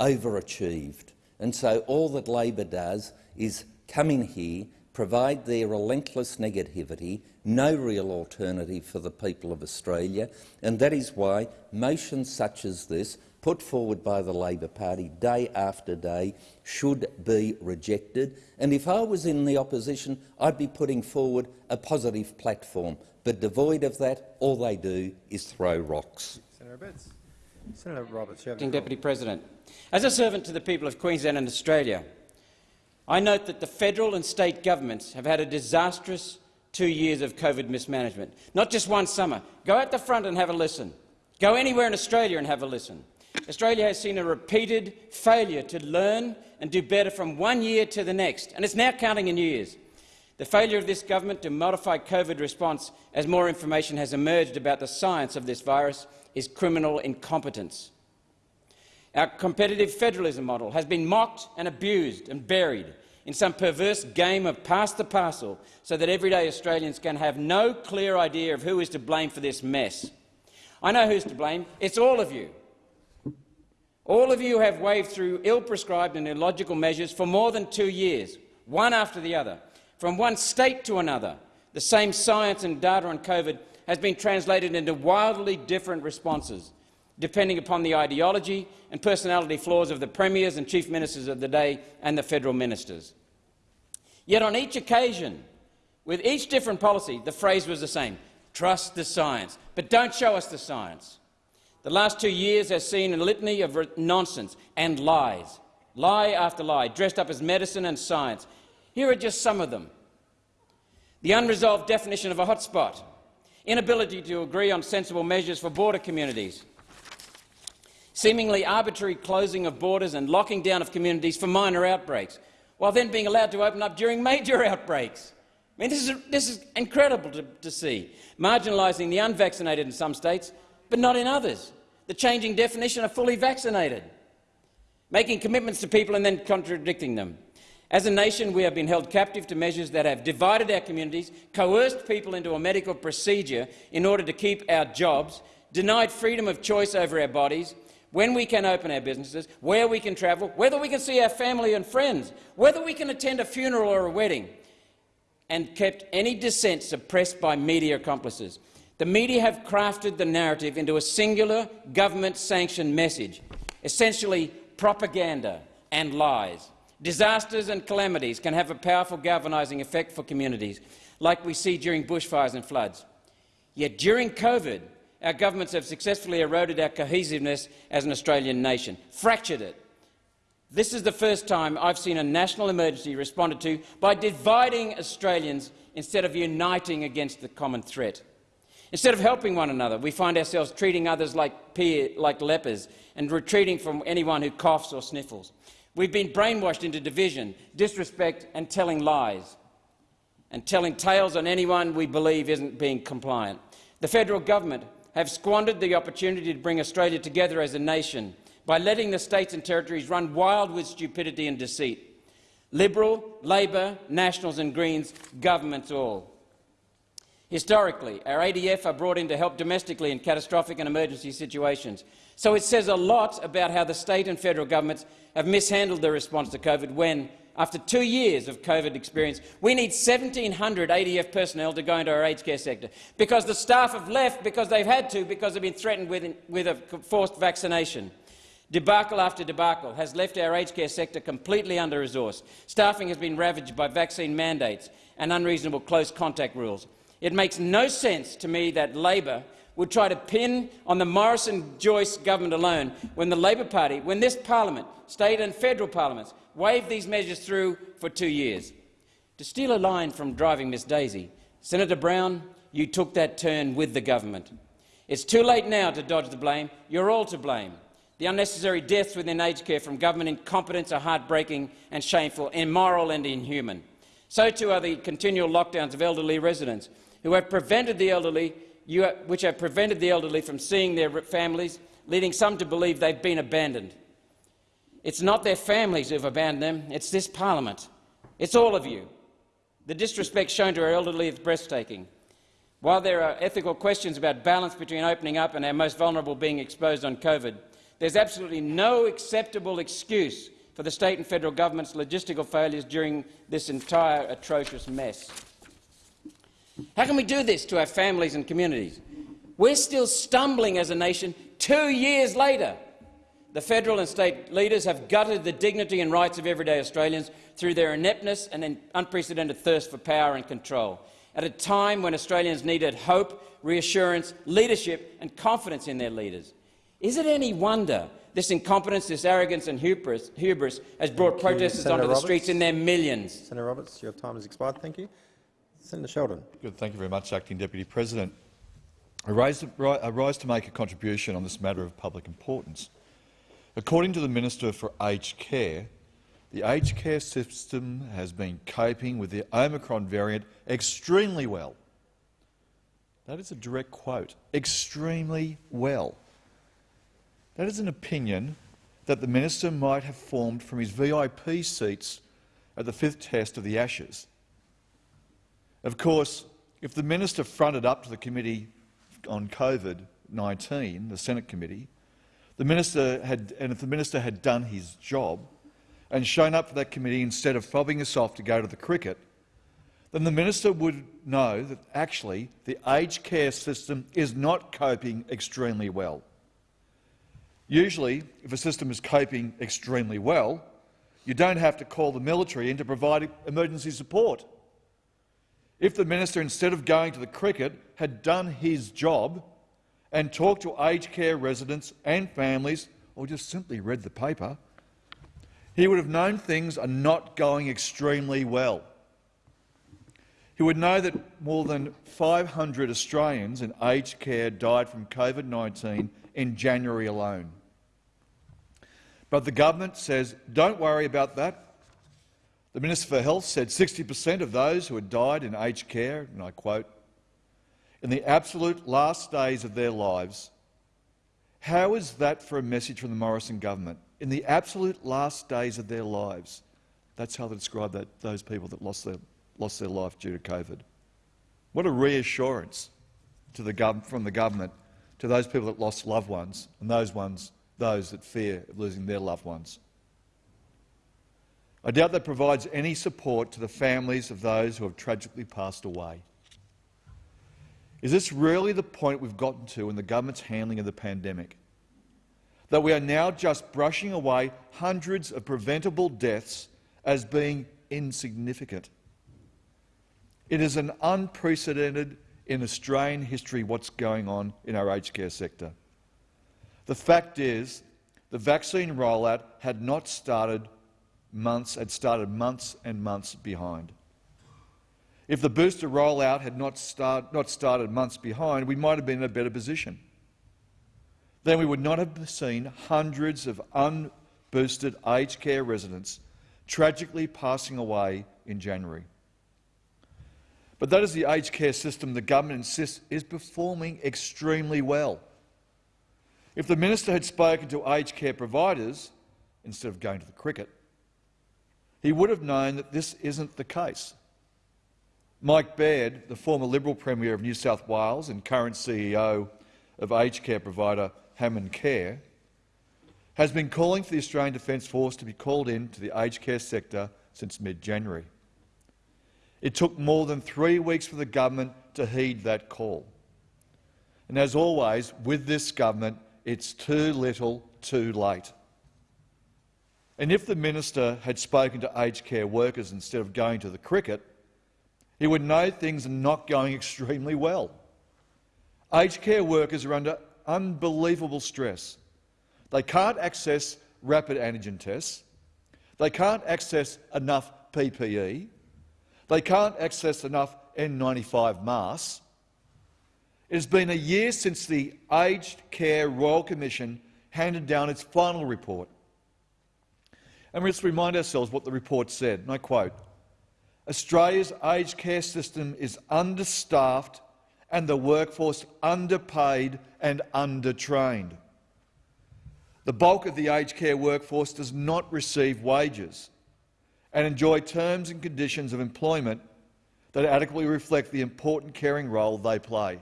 overachieved. And so all that Labor does is come in here, provide their relentless negativity, no real alternative for the people of Australia, and that is why motions such as this, put forward by the Labor Party day after day, should be rejected. And if I was in the opposition, I'd be putting forward a positive platform. But devoid of that, all they do is throw rocks. Senator Abetz. Senator Roberts, you have Deputy President. As a servant to the people of Queensland and Australia, I note that the federal and state governments have had a disastrous two years of COVID mismanagement. Not just one summer. Go out the front and have a listen. Go anywhere in Australia and have a listen. Australia has seen a repeated failure to learn and do better from one year to the next, and it's now counting in years. The failure of this government to modify COVID response as more information has emerged about the science of this virus is criminal incompetence. Our competitive federalism model has been mocked and abused and buried in some perverse game of pass the parcel so that everyday Australians can have no clear idea of who is to blame for this mess. I know who's to blame. It's all of you. All of you have waved through ill-prescribed and illogical measures for more than two years, one after the other. From one state to another, the same science and data on COVID has been translated into wildly different responses, depending upon the ideology and personality flaws of the premiers and chief ministers of the day and the federal ministers. Yet on each occasion, with each different policy, the phrase was the same, trust the science, but don't show us the science. The last two years has seen a litany of nonsense and lies, lie after lie, dressed up as medicine and science. Here are just some of them. The unresolved definition of a hotspot, inability to agree on sensible measures for border communities, seemingly arbitrary closing of borders and locking down of communities for minor outbreaks, while then being allowed to open up during major outbreaks. I mean, this is, this is incredible to, to see. Marginalising the unvaccinated in some states, but not in others. The changing definition of fully vaccinated. Making commitments to people and then contradicting them. As a nation, we have been held captive to measures that have divided our communities, coerced people into a medical procedure in order to keep our jobs, denied freedom of choice over our bodies, when we can open our businesses, where we can travel, whether we can see our family and friends, whether we can attend a funeral or a wedding, and kept any dissent suppressed by media accomplices. The media have crafted the narrative into a singular government-sanctioned message, essentially propaganda and lies. Disasters and calamities can have a powerful galvanising effect for communities, like we see during bushfires and floods. Yet during COVID, our governments have successfully eroded our cohesiveness as an Australian nation, fractured it. This is the first time I've seen a national emergency responded to by dividing Australians instead of uniting against the common threat. Instead of helping one another, we find ourselves treating others like, peer, like lepers and retreating from anyone who coughs or sniffles. We've been brainwashed into division, disrespect and telling lies, and telling tales on anyone we believe isn't being compliant. The federal government have squandered the opportunity to bring Australia together as a nation by letting the states and territories run wild with stupidity and deceit. Liberal, Labor, Nationals and Greens, governments all. Historically, our ADF are brought in to help domestically in catastrophic and emergency situations. So it says a lot about how the state and federal governments have mishandled the response to COVID when, after two years of COVID experience, we need 1,700 ADF personnel to go into our aged care sector because the staff have left because they've had to because they've been threatened with, with a forced vaccination. Debacle after debacle has left our aged care sector completely under-resourced. Staffing has been ravaged by vaccine mandates and unreasonable close contact rules. It makes no sense to me that Labor would try to pin on the Morrison-Joyce government alone when the Labor Party, when this parliament, state and federal parliaments, waved these measures through for two years. To steal a line from Driving Miss Daisy, Senator Brown, you took that turn with the government. It's too late now to dodge the blame. You're all to blame. The unnecessary deaths within aged care from government incompetence are heartbreaking and shameful, immoral and inhuman. So too are the continual lockdowns of elderly residents who have prevented the elderly, which have prevented the elderly from seeing their families, leading some to believe they've been abandoned. It's not their families who have abandoned them, it's this parliament. It's all of you. The disrespect shown to our elderly is breathtaking. While there are ethical questions about balance between opening up and our most vulnerable being exposed on COVID, there's absolutely no acceptable excuse for the state and federal government's logistical failures during this entire atrocious mess. How can we do this to our families and communities? We're still stumbling as a nation two years later. The federal and state leaders have gutted the dignity and rights of everyday Australians through their ineptness and unprecedented thirst for power and control, at a time when Australians needed hope, reassurance, leadership and confidence in their leaders. Is it any wonder this incompetence, this arrogance and hubris, hubris has brought Thank protesters you, onto Senator the streets in their millions? Senator Roberts, your time has expired. Thank you. Senator Sheldon. Good. Thank you very much, Acting Deputy President. I rise, to make a contribution on this matter of public importance. According to the Minister for Aged Care, the aged care system has been coping with the Omicron variant extremely well. That is a direct quote. Extremely well. That is an opinion that the minister might have formed from his VIP seats at the fifth test of the Ashes. Of course, if the minister fronted up to the committee on COVID-19, the Senate committee, the minister had, and if the minister had done his job and shown up for that committee instead of fobbing us off to go to the cricket, then the minister would know that actually the aged care system is not coping extremely well. Usually, if a system is coping extremely well, you don't have to call the military in to provide emergency support. If the minister, instead of going to the cricket, had done his job and talked to aged care residents and families, or just simply read the paper, he would have known things are not going extremely well. He would know that more than 500 Australians in aged care died from COVID-19 in January alone. But the government says, don't worry about that. The Minister for Health said 60 per cent of those who had died in aged care, and I quote, in the absolute last days of their lives. How is that for a message from the Morrison government? In the absolute last days of their lives. That's how they describe that, those people that lost their, lost their life due to COVID. What a reassurance to the from the government to those people that lost loved ones and those ones, those that fear of losing their loved ones. I doubt that provides any support to the families of those who have tragically passed away. Is this really the point we've gotten to in the government's handling of the pandemic? That we are now just brushing away hundreds of preventable deaths as being insignificant. It is an unprecedented in Australian history what's going on in our aged care sector. The fact is, the vaccine rollout had not started months, had started months and months behind. If the booster rollout had not, start, not started months behind, we might have been in a better position. Then we would not have seen hundreds of unboosted aged care residents tragically passing away in January. But that is the aged care system the government insists is performing extremely well. If the minister had spoken to aged care providers instead of going to the cricket, he would have known that this isn't the case. Mike Baird, the former Liberal Premier of New South Wales and current CEO of aged care provider Hammond Care, has been calling for the Australian Defence Force to be called in to the aged care sector since mid-January. It took more than three weeks for the government to heed that call. And as always, with this government, it's too little, too late. And if the minister had spoken to aged care workers instead of going to the cricket, he would know things are not going extremely well. Aged care workers are under unbelievable stress. They can't access rapid antigen tests. They can't access enough PPE. They can't access enough N95 masks. It has been a year since the Aged Care Royal Commission handed down its final report. And let's remind ourselves what the report said, and I quote, Australia's aged care system is understaffed and the workforce underpaid and undertrained. The bulk of the aged care workforce does not receive wages and enjoy terms and conditions of employment that adequately reflect the important caring role they play.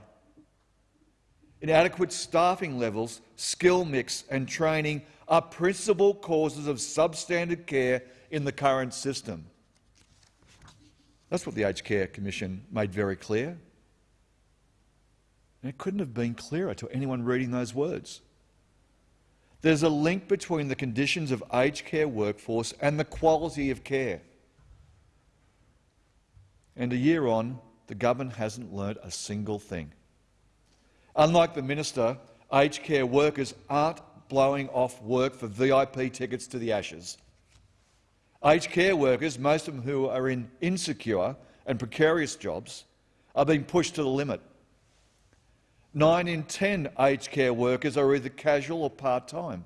Inadequate staffing levels, skill mix and training are principal causes of substandard care in the current system. That's what the Aged Care Commission made very clear. And it couldn't have been clearer to anyone reading those words. There's a link between the conditions of aged care workforce and the quality of care. And a year on, the government hasn't learnt a single thing. Unlike the minister, aged care workers aren't blowing off work for VIP tickets to the Ashes. Aged care workers, most of them who are in insecure and precarious jobs, are being pushed to the limit. Nine in ten aged care workers are either casual or part-time.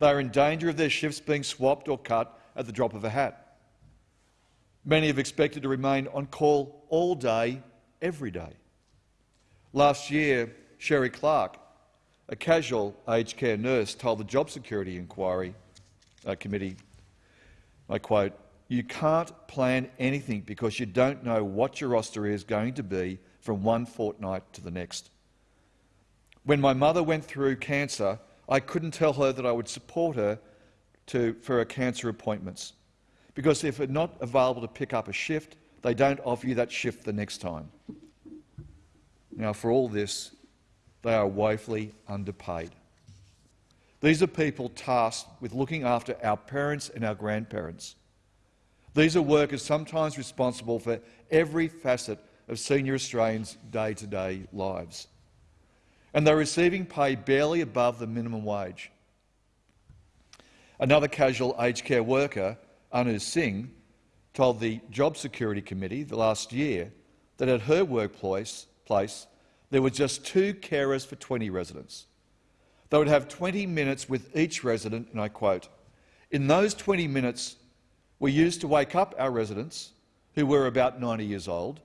They are in danger of their shifts being swapped or cut at the drop of a hat. Many have expected to remain on call all day, every day. Last year, Sherry Clark, a casual aged care nurse, told the Job Security Inquiry uh, Committee, I quote, you can't plan anything because you don't know what your roster is going to be from one fortnight to the next. When my mother went through cancer, I couldn't tell her that I would support her to, for her cancer appointments, because if it's not available to pick up a shift, they don't offer you that shift the next time. Now, for all this, they are woefully underpaid. These are people tasked with looking after our parents and our grandparents. These are workers sometimes responsible for every facet of senior Australians' day-to-day -day lives. And they're receiving pay barely above the minimum wage. Another casual aged care worker, Anu Singh, told the Job Security Committee the last year that at her workplace place, there were just two carers for 20 residents. They would have 20 minutes with each resident, and I quote, In those 20 minutes, we used to wake up our residents, who were about 90 years old,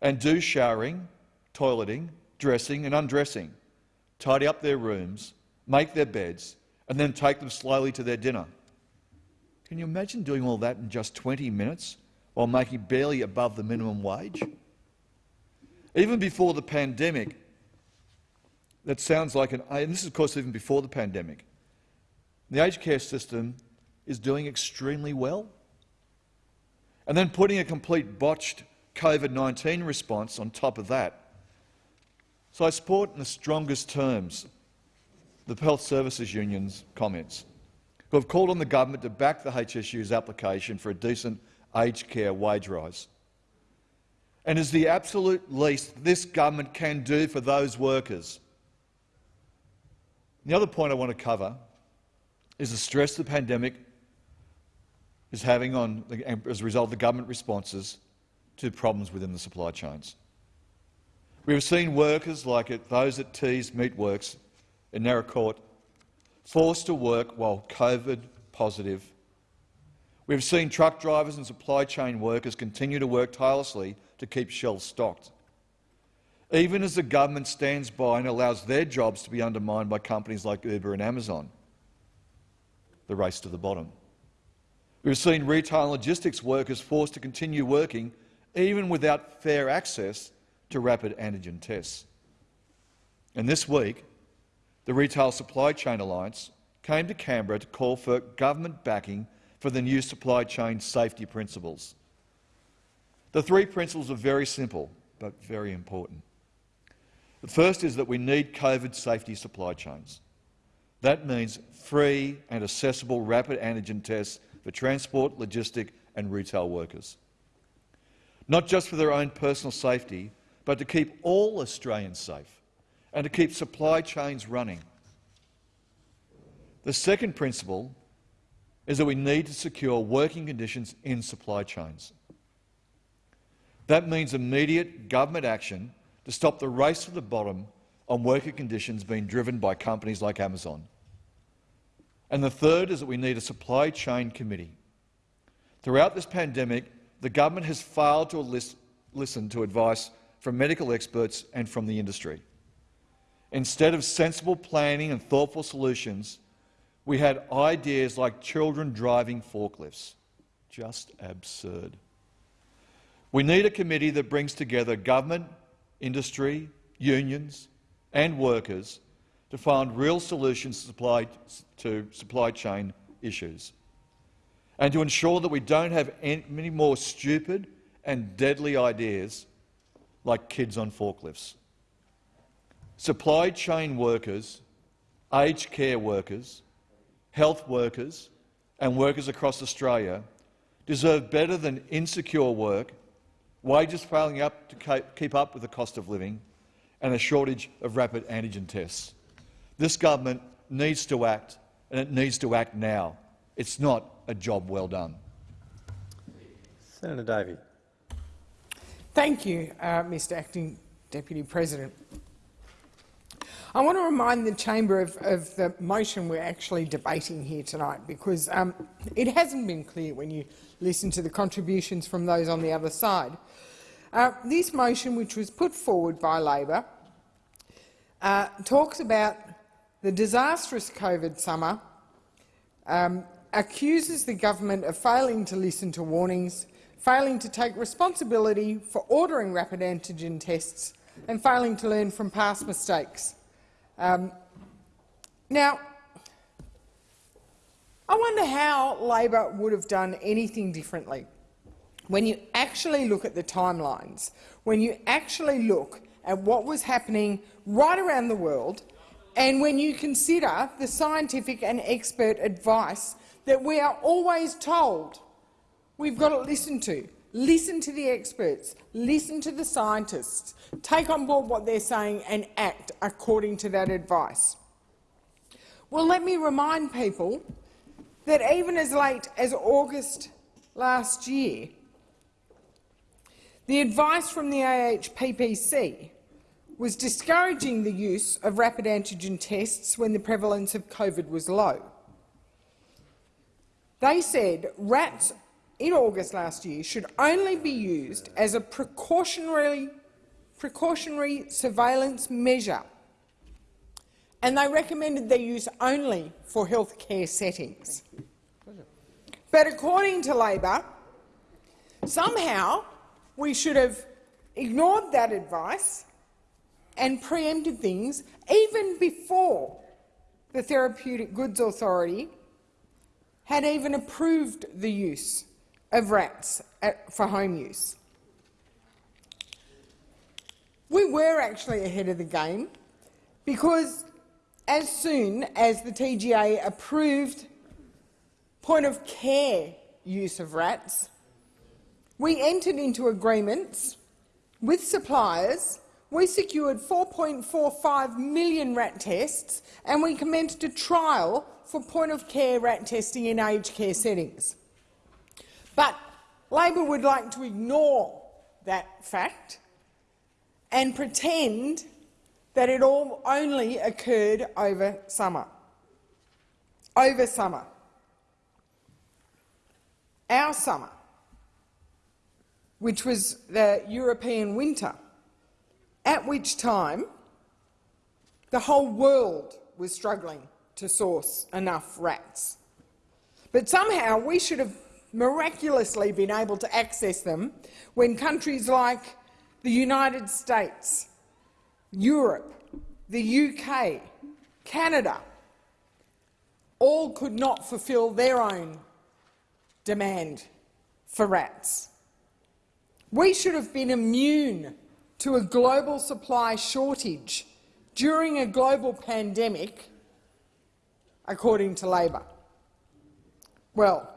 and do showering, toileting, dressing and undressing, tidy up their rooms, make their beds, and then take them slowly to their dinner. Can you imagine doing all that in just 20 minutes while making barely above the minimum wage? Even before the pandemic, that sounds like an, and this is of course even before the pandemic, the aged care system is doing extremely well. And then putting a complete botched COVID-19 response on top of that. So I support in the strongest terms the Health Services Union's comments, who have called on the government to back the HSU's application for a decent aged care wage rise. And is the absolute least this government can do for those workers. The other point I want to cover is the stress the pandemic is having on, as a result of the government responses to problems within the supply chains. We have seen workers like it, those at Teys Meatworks in Naracoorte forced to work while COVID positive. We have seen truck drivers and supply chain workers continue to work tirelessly to keep shelves stocked, even as the government stands by and allows their jobs to be undermined by companies like Uber and Amazon. The race to the bottom. We've seen retail and logistics workers forced to continue working even without fair access to rapid antigen tests. And this week, the Retail Supply Chain Alliance came to Canberra to call for government backing for the new supply chain safety principles. The three principles are very simple, but very important. The first is that we need COVID safety supply chains. That means free and accessible rapid antigen tests for transport, logistic and retail workers not just for their own personal safety, but to keep all Australians safe and to keep supply chains running. The second principle is that we need to secure working conditions in supply chains. That means immediate government action to stop the race to the bottom on worker conditions being driven by companies like Amazon. And the third is that we need a supply chain committee. Throughout this pandemic, the government has failed to list, listen to advice from medical experts and from the industry. Instead of sensible planning and thoughtful solutions, we had ideas like children driving forklifts. Just absurd. We need a committee that brings together government, industry, unions and workers to find real solutions to supply, chain issues and to ensure that we don't have any, more stupid and deadly ideas like kids on forklifts. Supply chain workers, aged care workers, health workers and workers across Australia deserve better than insecure work, wages failing up to keep up with the cost of living and a shortage of rapid antigen tests. This government needs to act, and it needs to act now. It's not a job well done. Senator Davey. Thank you, uh, Mr Acting Deputy President. I want to remind the chamber of, of, the motion we're actually debating here tonight because um, it hasn't been clear when you listen to the contributions from those on the other side. Uh, this motion, which was put forward by Labor, uh, talks about the disastrous COVID summer, um, accuses the government of failing to listen to warnings, failing to take responsibility for ordering rapid antigen tests and failing to learn from past mistakes. Um, now, I wonder how Labor would have done anything differently. When you actually look at the timelines, when you actually look at what was happening right around the world, and when you consider the scientific and expert advice that we are always told we've got to listen to, listen to the experts, listen to the scientists, take on board what they're saying and act according to that advice. Well, let me remind people that even as late as August last year, the advice from the AHPPC was discouraging the use of rapid antigen tests when the prevalence of COVID was low. They said rats in August last year should only be used as a precautionary, precautionary surveillance measure, and they recommended their use only for healthcare settings. But according to Labor, somehow we should have ignored that advice and preempted things even before the Therapeutic Goods Authority had even approved the use of rats at, for home use. We were actually ahead of the game because as soon as the TGA approved point-of-care use of rats, we entered into agreements with suppliers, we secured 4.45 million rat tests and we commenced a trial for point-of-care rat testing in aged care settings. But Labor would like to ignore that fact and pretend that it all only occurred over summer. Over summer. Our summer, which was the European winter, at which time the whole world was struggling to source enough rats. But somehow we should have miraculously been able to access them when countries like the United States, Europe, the UK, Canada, all could not fulfil their own demand for rats. We should have been immune to a global supply shortage during a global pandemic, according to Labor. Well,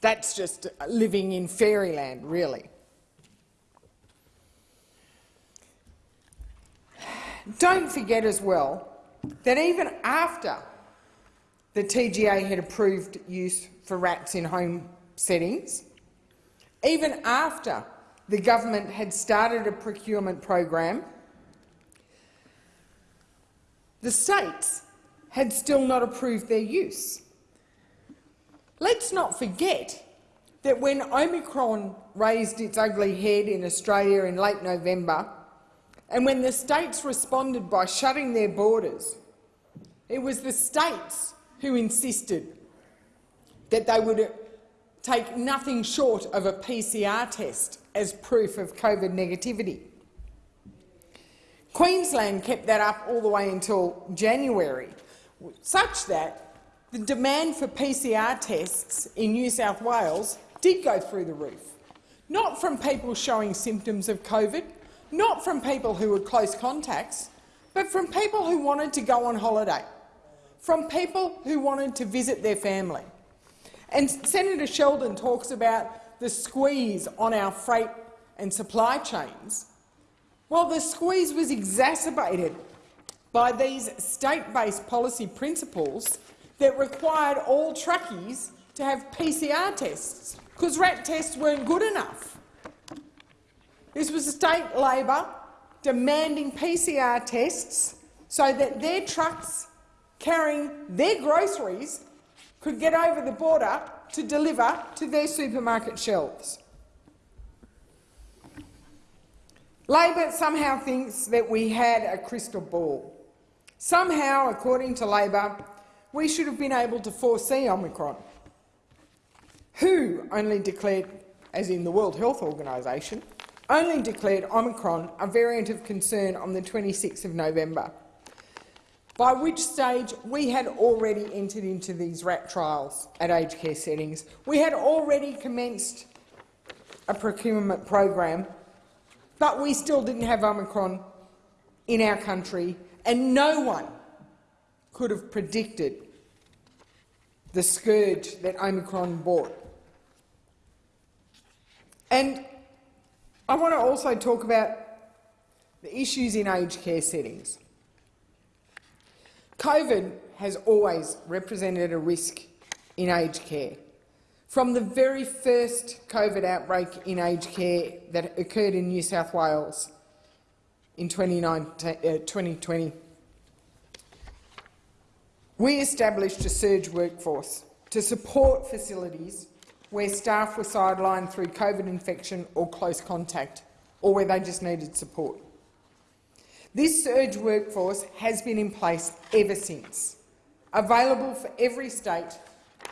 that's just living in fairyland, really. Don't forget as well that even after the TGA had approved use for rats in home settings, even after the government had started a procurement program, the states had still not approved their use. Let's not forget that when Omicron raised its ugly head in Australia in late November, and when the states responded by shutting their borders, it was the states who insisted that they would take nothing short of a PCR test as proof of COVID negativity. Queensland kept that up all the way until January, such that the demand for PCR tests in New South Wales did go through the roof. Not from people showing symptoms of COVID, not from people who were close contacts, but from people who wanted to go on holiday, from people who wanted to visit their family. And Senator Sheldon talks about the squeeze on our freight and supply chains. Well, the squeeze was exacerbated by these state-based policy principles that required all truckies to have PCR tests because RAT tests weren't good enough. This was state Labor demanding PCR tests so that their trucks carrying their groceries could get over the border to deliver to their supermarket shelves. Labor somehow thinks that we had a crystal ball. Somehow, according to Labor, we should have been able to foresee Omicron. WHO only declared, as in the World Health Organisation, only declared Omicron a variant of concern on the 26th of November by which stage we had already entered into these RAT trials at aged care settings. We had already commenced a procurement program, but we still didn't have Omicron in our country, and no one could have predicted the scourge that Omicron brought. And I want to also talk about the issues in aged care settings. COVID has always represented a risk in aged care. From the very first COVID outbreak in aged care that occurred in New South Wales in 2020, uh, we established a surge workforce to support facilities where staff were sidelined through COVID infection or close contact, or where they just needed support. This surge workforce has been in place ever since, available for every state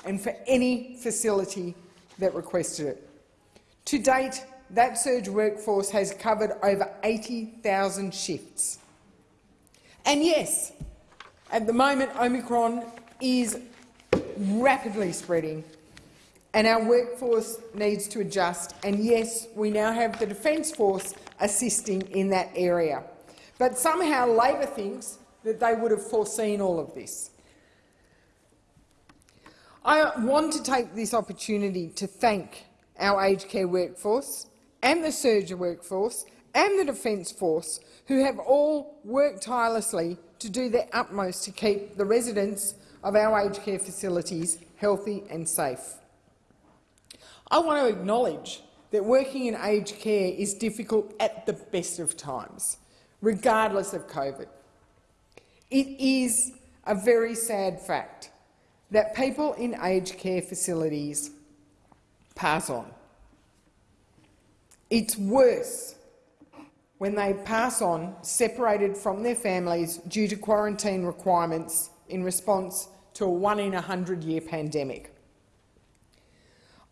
and for any facility that requested it. To date, that surge workforce has covered over 80,000 shifts. And yes, at the moment Omicron is rapidly spreading and our workforce needs to adjust. And yes, we now have the Defence Force assisting in that area. But somehow Labor thinks that they would have foreseen all of this. I want to take this opportunity to thank our aged care workforce and the surge workforce and the Defence Force, who have all worked tirelessly to do their utmost to keep the residents of our aged care facilities healthy and safe. I want to acknowledge that working in aged care is difficult at the best of times regardless of COVID. It is a very sad fact that people in aged care facilities pass on. It's worse when they pass on separated from their families due to quarantine requirements in response to a one in a hundred year pandemic.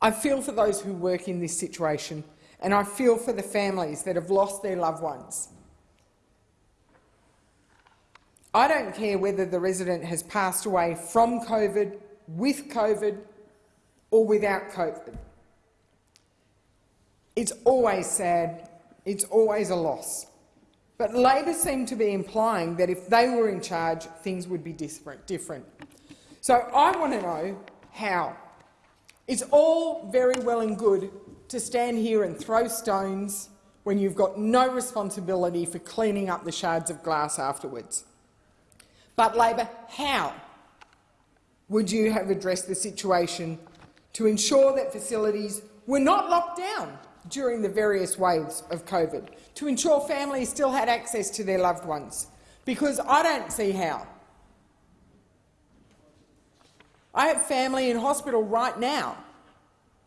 I feel for those who work in this situation and I feel for the families that have lost their loved ones I don't care whether the resident has passed away from COVID, with COVID or without COVID. It's always sad, it's always a loss. But Labor seem to be implying that if they were in charge, things would be different. So I want to know how. It's all very well and good to stand here and throw stones when you've got no responsibility for cleaning up the shards of glass afterwards. But Labor, how would you have addressed the situation to ensure that facilities were not locked down during the various waves of COVID to ensure families still had access to their loved ones? Because I don't see how. I have family in hospital right now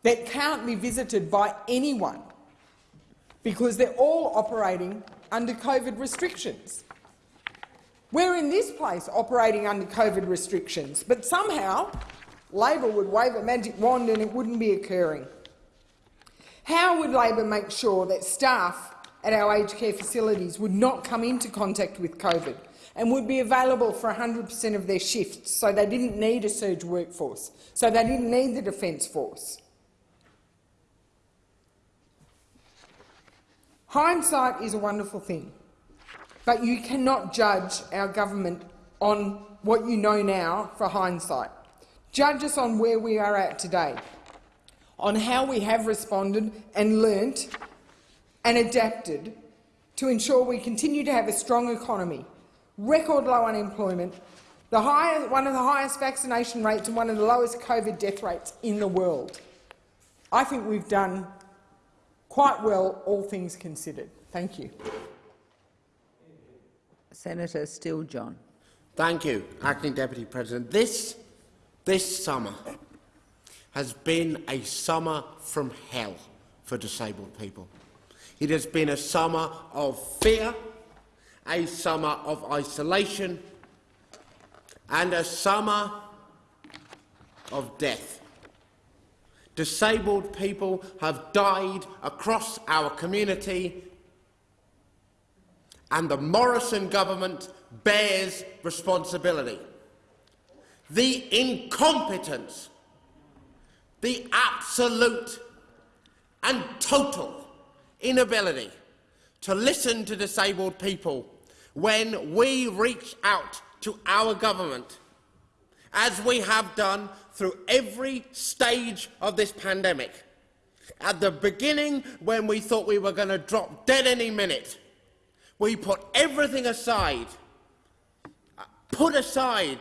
that can't be visited by anyone because they're all operating under COVID restrictions. We're in this place operating under COVID restrictions, but somehow Labor would wave a magic wand and it wouldn't be occurring. How would Labor make sure that staff at our aged care facilities would not come into contact with COVID and would be available for 100 per cent of their shifts so they didn't need a surge workforce, so they didn't need the Defence Force? Hindsight is a wonderful thing, but you cannot judge our government on what you know now for hindsight. Judge us on where we are at today, on how we have responded and learnt and adapted to ensure we continue to have a strong economy, record low unemployment, the high, one of the highest vaccination rates and one of the lowest COVID death rates in the world. I think we've done quite well, all things considered. Thank you. Senator Steele-John. Thank you, Acting Deputy President. This, this summer has been a summer from hell for disabled people. It has been a summer of fear, a summer of isolation and a summer of death. Disabled people have died across our community and the Morrison government bears responsibility. The incompetence, the absolute and total inability to listen to disabled people when we reach out to our government, as we have done through every stage of this pandemic. At the beginning, when we thought we were going to drop dead any minute, we put everything aside, uh, put aside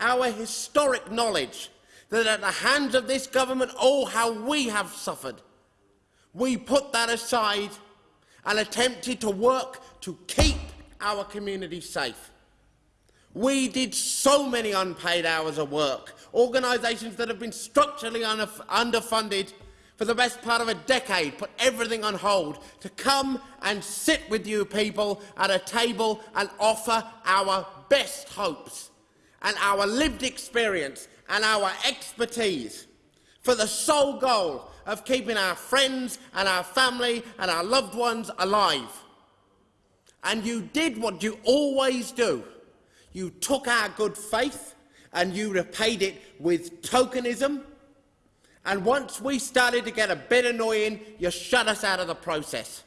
our historic knowledge that at the hands of this government, oh, how we have suffered. We put that aside and attempted to work to keep our community safe. We did so many unpaid hours of work, organisations that have been structurally underfunded for the best part of a decade, put everything on hold to come and sit with you people at a table and offer our best hopes and our lived experience and our expertise for the sole goal of keeping our friends and our family and our loved ones alive. And you did what you always do. You took our good faith and you repaid it with tokenism. And once we started to get a bit annoying, you shut us out of the process.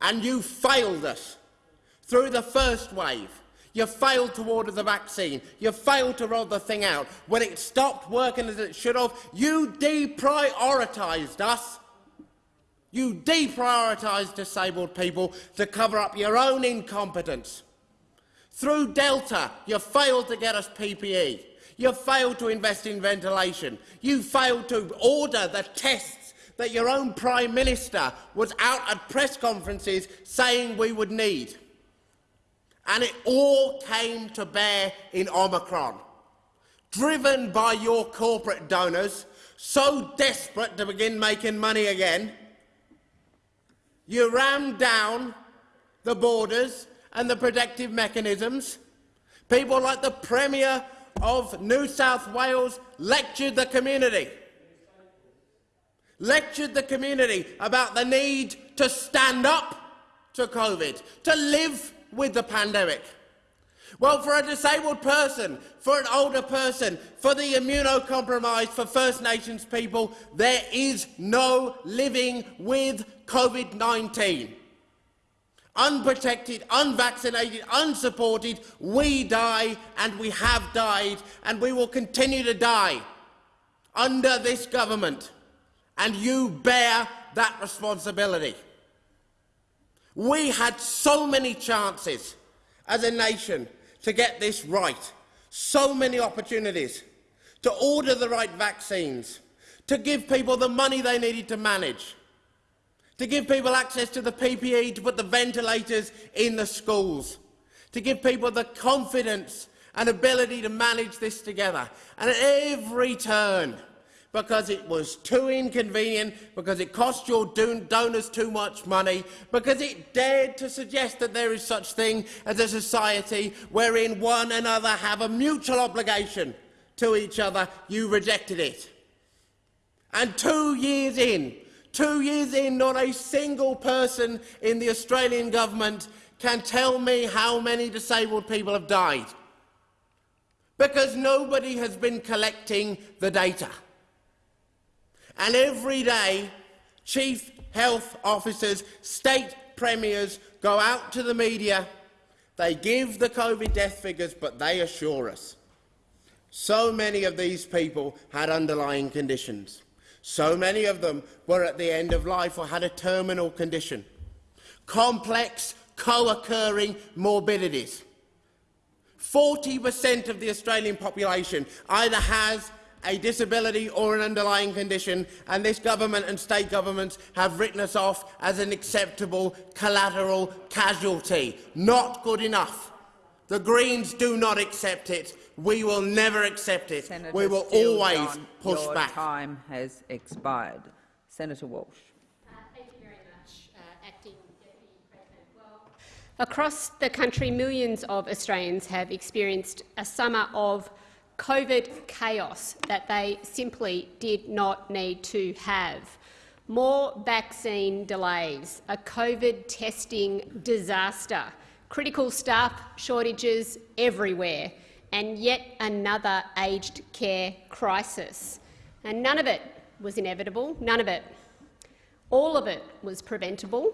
And you failed us through the first wave. You failed to order the vaccine. You failed to roll the thing out. When it stopped working as it should have, you deprioritised us you deprioritised disabled people to cover up your own incompetence. Through Delta, you failed to get us PPE. You failed to invest in ventilation. You failed to order the tests that your own Prime Minister was out at press conferences saying we would need. And it all came to bear in Omicron. Driven by your corporate donors, so desperate to begin making money again, you rammed down the borders and the protective mechanisms. People like the Premier of New South Wales lectured the community, lectured the community about the need to stand up to COVID, to live with the pandemic. Well, for a disabled person, for an older person, for the immunocompromised, for First Nations people, there is no living with COVID-19. Unprotected, unvaccinated, unsupported, we die and we have died and we will continue to die under this government. And you bear that responsibility. We had so many chances as a nation to get this right, so many opportunities to order the right vaccines, to give people the money they needed to manage. to give people access to the PPE, to put the ventilators in the schools, to give people the confidence and ability to manage this together. And at every turn, because it was too inconvenient, because it cost your donors too much money, because it dared to suggest that there is such thing as a society wherein one another have a mutual obligation to each other, you rejected it. And two years in, two years in, not a single person in the Australian government can tell me how many disabled people have died. Because nobody has been collecting the data. And every day, chief health officers, state premiers go out to the media, they give the COVID death figures, but they assure us so many of these people had underlying conditions. So many of them were at the end of life or had a terminal condition. Complex, co-occurring morbidities. 40 per cent of the Australian population either has a disability or an underlying condition, and this government and state governments have written us off as an acceptable collateral casualty. Not good enough. The Greens do not accept it. We will never accept it. Senator we will Steele always John, push your back. time has expired. Senator Walsh. Uh, thank you very much, uh, Acting Deputy President. Well, across the country, millions of Australians have experienced a summer of COVID chaos that they simply did not need to have. More vaccine delays, a COVID testing disaster, critical staff shortages everywhere, and yet another aged care crisis. And none of it was inevitable, none of it. All of it was preventable.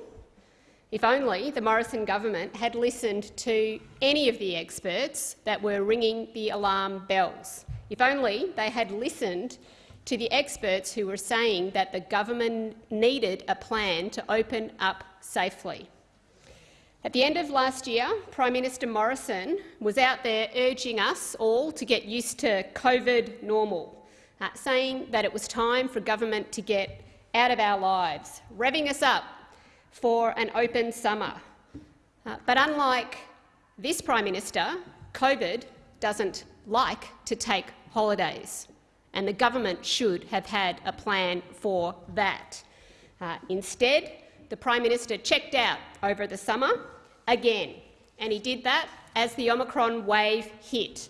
If only the Morrison government had listened to any of the experts that were ringing the alarm bells. If only they had listened to the experts who were saying that the government needed a plan to open up safely. At the end of last year, Prime Minister Morrison was out there urging us all to get used to COVID normal, uh, saying that it was time for government to get out of our lives, revving us up for an open summer. Uh, but unlike this Prime Minister, COVID doesn't like to take holidays, and the government should have had a plan for that. Uh, instead, the Prime Minister checked out over the summer again, and he did that as the Omicron wave hit.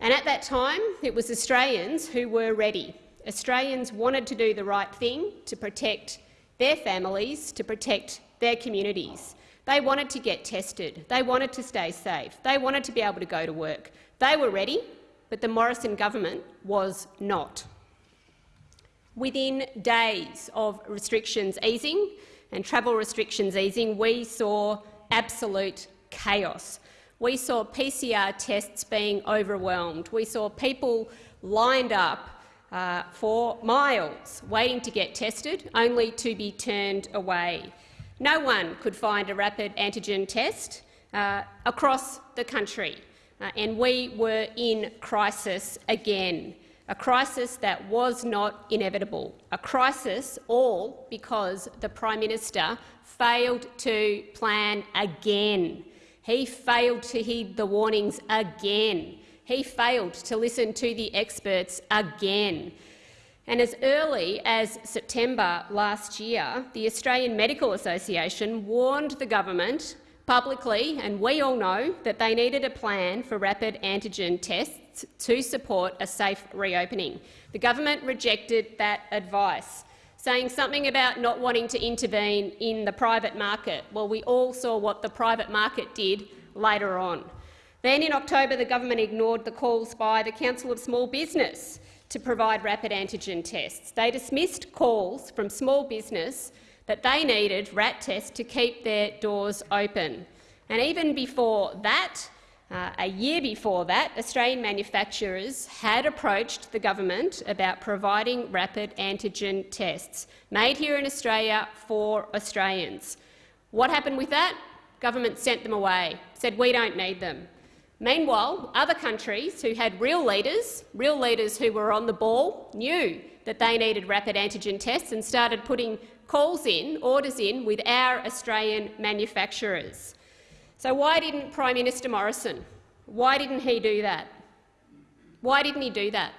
And at that time, it was Australians who were ready. Australians wanted to do the right thing to protect their families, to protect their communities. They wanted to get tested. They wanted to stay safe. They wanted to be able to go to work. They were ready, but the Morrison government was not. Within days of restrictions easing and travel restrictions easing, we saw absolute chaos. We saw PCR tests being overwhelmed. We saw people lined up uh, for miles waiting to get tested, only to be turned away. No one could find a rapid antigen test uh, across the country, uh, and we were in crisis again a crisis that was not inevitable, a crisis all because the Prime Minister failed to plan again. He failed to heed the warnings again. He failed to listen to the experts again. And as early as September last year, the Australian Medical Association warned the government publicly, and we all know that they needed a plan for rapid antigen tests to support a safe reopening. The government rejected that advice, saying something about not wanting to intervene in the private market. Well, we all saw what the private market did later on. Then in October, the government ignored the calls by the Council of Small Business to provide rapid antigen tests. They dismissed calls from small business that they needed RAT tests to keep their doors open. And even before that, uh, a year before that, Australian manufacturers had approached the government about providing rapid antigen tests made here in Australia for Australians. What happened with that? Government sent them away, said we don't need them. Meanwhile, other countries who had real leaders, real leaders who were on the ball, knew that they needed rapid antigen tests and started putting calls in, orders in with our Australian manufacturers. So why didn't Prime Minister Morrison? Why didn't he do that? Why didn't he do that?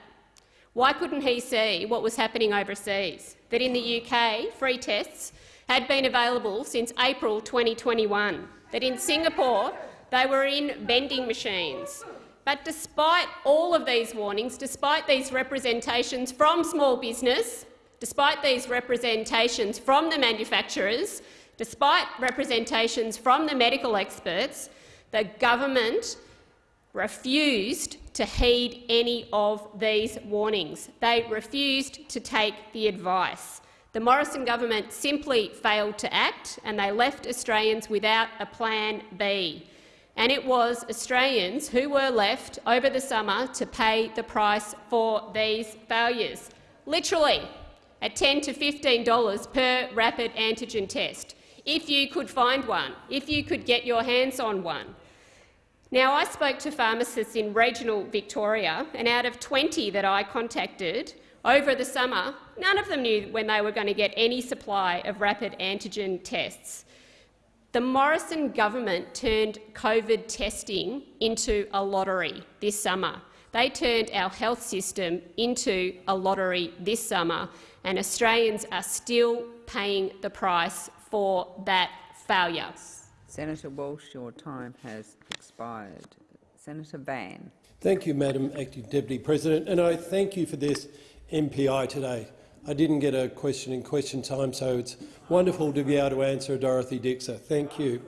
Why couldn't he see what was happening overseas? That in the UK, free tests had been available since April 2021. That in Singapore, they were in vending machines. But despite all of these warnings, despite these representations from small business, despite these representations from the manufacturers, despite representations from the medical experts, the government refused to heed any of these warnings. They refused to take the advice. The Morrison government simply failed to act and they left Australians without a plan B. And it was Australians who were left over the summer to pay the price for these failures, literally at 10 to $15 per rapid antigen test, if you could find one, if you could get your hands on one. Now, I spoke to pharmacists in regional Victoria, and out of 20 that I contacted over the summer, none of them knew when they were going to get any supply of rapid antigen tests. The Morrison government turned COVID testing into a lottery this summer. They turned our health system into a lottery this summer, and Australians are still paying the price for that failure. Senator Walsh, your time has expired. Senator Van. Thank you, Madam Acting Deputy President, and I thank you for this MPI today. I didn't get a question in question time, so it's wonderful to be able to answer Dorothy Dixer. Thank you.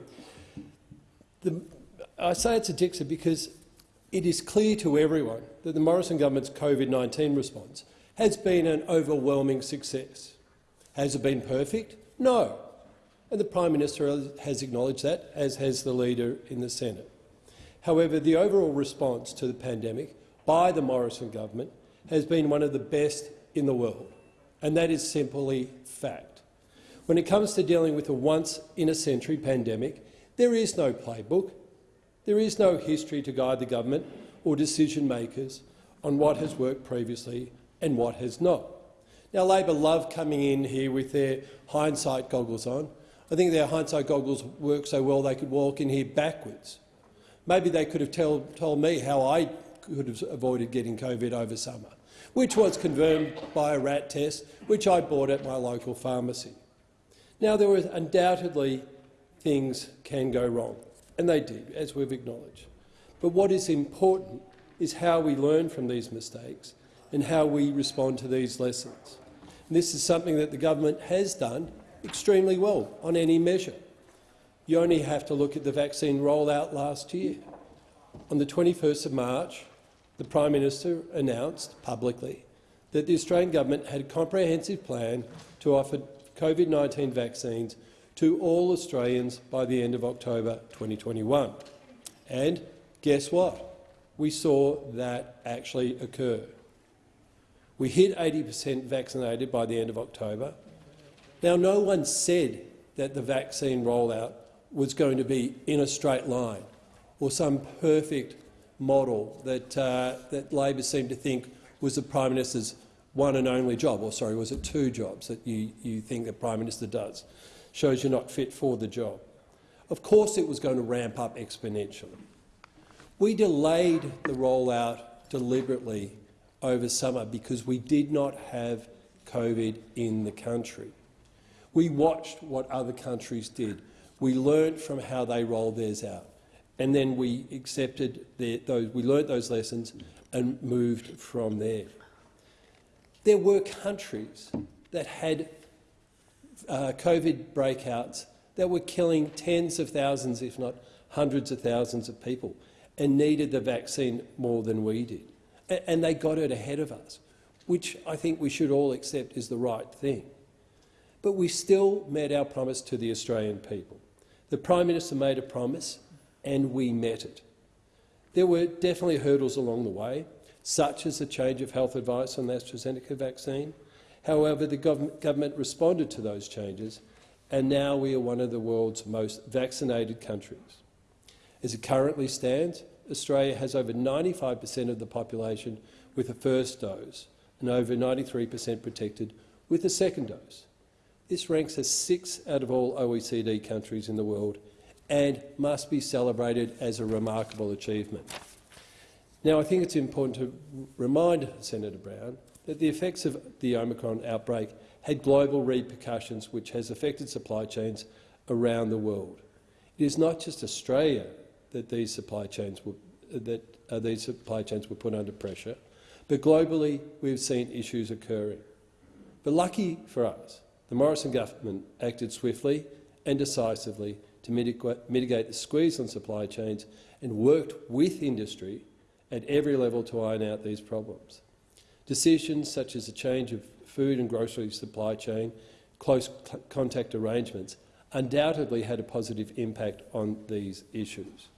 The, I say it's a Dixer because it is clear to everyone that the Morrison government's COVID-19 response has been an overwhelming success. Has it been perfect? No. And the Prime Minister has acknowledged that, as has the Leader in the Senate. However, the overall response to the pandemic by the Morrison government has been one of the best in the world, and that is simply fact. When it comes to dealing with a once-in-a-century pandemic, there is no playbook, there is no history to guide the government or decision-makers on what has worked previously and what has not. Now, Labor love coming in here with their hindsight goggles on. I think their hindsight goggles work so well they could walk in here backwards. Maybe they could have tell, told me how I could have avoided getting COVID over summer, which was confirmed by a rat test which I bought at my local pharmacy. Now, there were undoubtedly things can go wrong, and they did, as we've acknowledged. But what is important is how we learn from these mistakes and how we respond to these lessons. And this is something that the government has done extremely well on any measure. You only have to look at the vaccine rollout last year. On the 21st of March, the Prime Minister announced publicly that the Australian government had a comprehensive plan to offer COVID-19 vaccines to all Australians by the end of October 2021. And guess what? We saw that actually occur. We hit 80 per cent vaccinated by the end of October. Now, no one said that the vaccine rollout was going to be in a straight line or some perfect model that, uh, that Labor seemed to think was the Prime Minister's one and only job, or sorry, was it two jobs that you, you think the Prime Minister does? Shows you're not fit for the job. Of course it was going to ramp up exponentially. We delayed the rollout deliberately over summer because we did not have COVID in the country. We watched what other countries did. We learnt from how they rolled theirs out, and then we accepted their, those. We learnt those lessons and moved from there. There were countries that had uh, COVID breakouts that were killing tens of thousands, if not hundreds of thousands of people, and needed the vaccine more than we did and they got it ahead of us, which I think we should all accept is the right thing. But we still met our promise to the Australian people. The Prime Minister made a promise and we met it. There were definitely hurdles along the way, such as the change of health advice on the AstraZeneca vaccine. However, the government responded to those changes, and now we are one of the world's most vaccinated countries. As it currently stands, Australia has over 95 per cent of the population with a first dose and over 93 per cent protected with a second dose. This ranks us sixth out of all OECD countries in the world and must be celebrated as a remarkable achievement. Now, I think it's important to remind Senator Brown that the effects of the Omicron outbreak had global repercussions which has affected supply chains around the world. It is not just Australia that these supply chains were, that uh, these supply chains were put under pressure, but globally we've seen issues occurring. But lucky for us, the Morrison government acted swiftly and decisively to mitigate the squeeze on supply chains and worked with industry at every level to iron out these problems. Decisions such as the change of food and grocery supply chain, close contact arrangements, undoubtedly had a positive impact on these issues.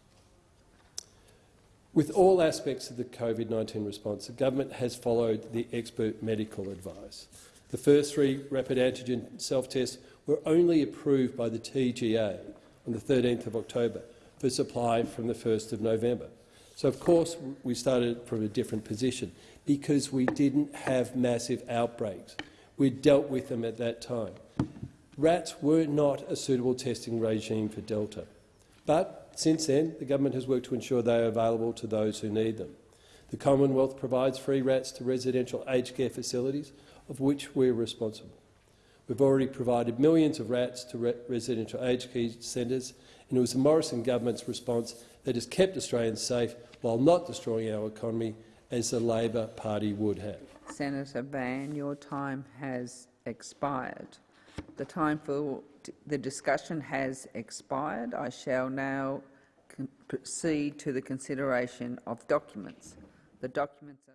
With all aspects of the COVID-19 response, the government has followed the expert medical advice. The first three rapid antigen self-tests were only approved by the TGA the 13th of October for supply from the 1st of November. So, of course, we started from a different position because we didn't have massive outbreaks. We dealt with them at that time. RATs were not a suitable testing regime for Delta. But since then, the government has worked to ensure they are available to those who need them. The Commonwealth provides free RATs to residential aged care facilities, of which we are responsible. We've already provided millions of RATs to re residential aged care centres, and it was the Morrison government's response that has kept Australians safe while not destroying our economy, as the Labor Party would have. Senator Van, your time has expired. The time for the discussion has expired. I shall now proceed to the consideration of documents. The documents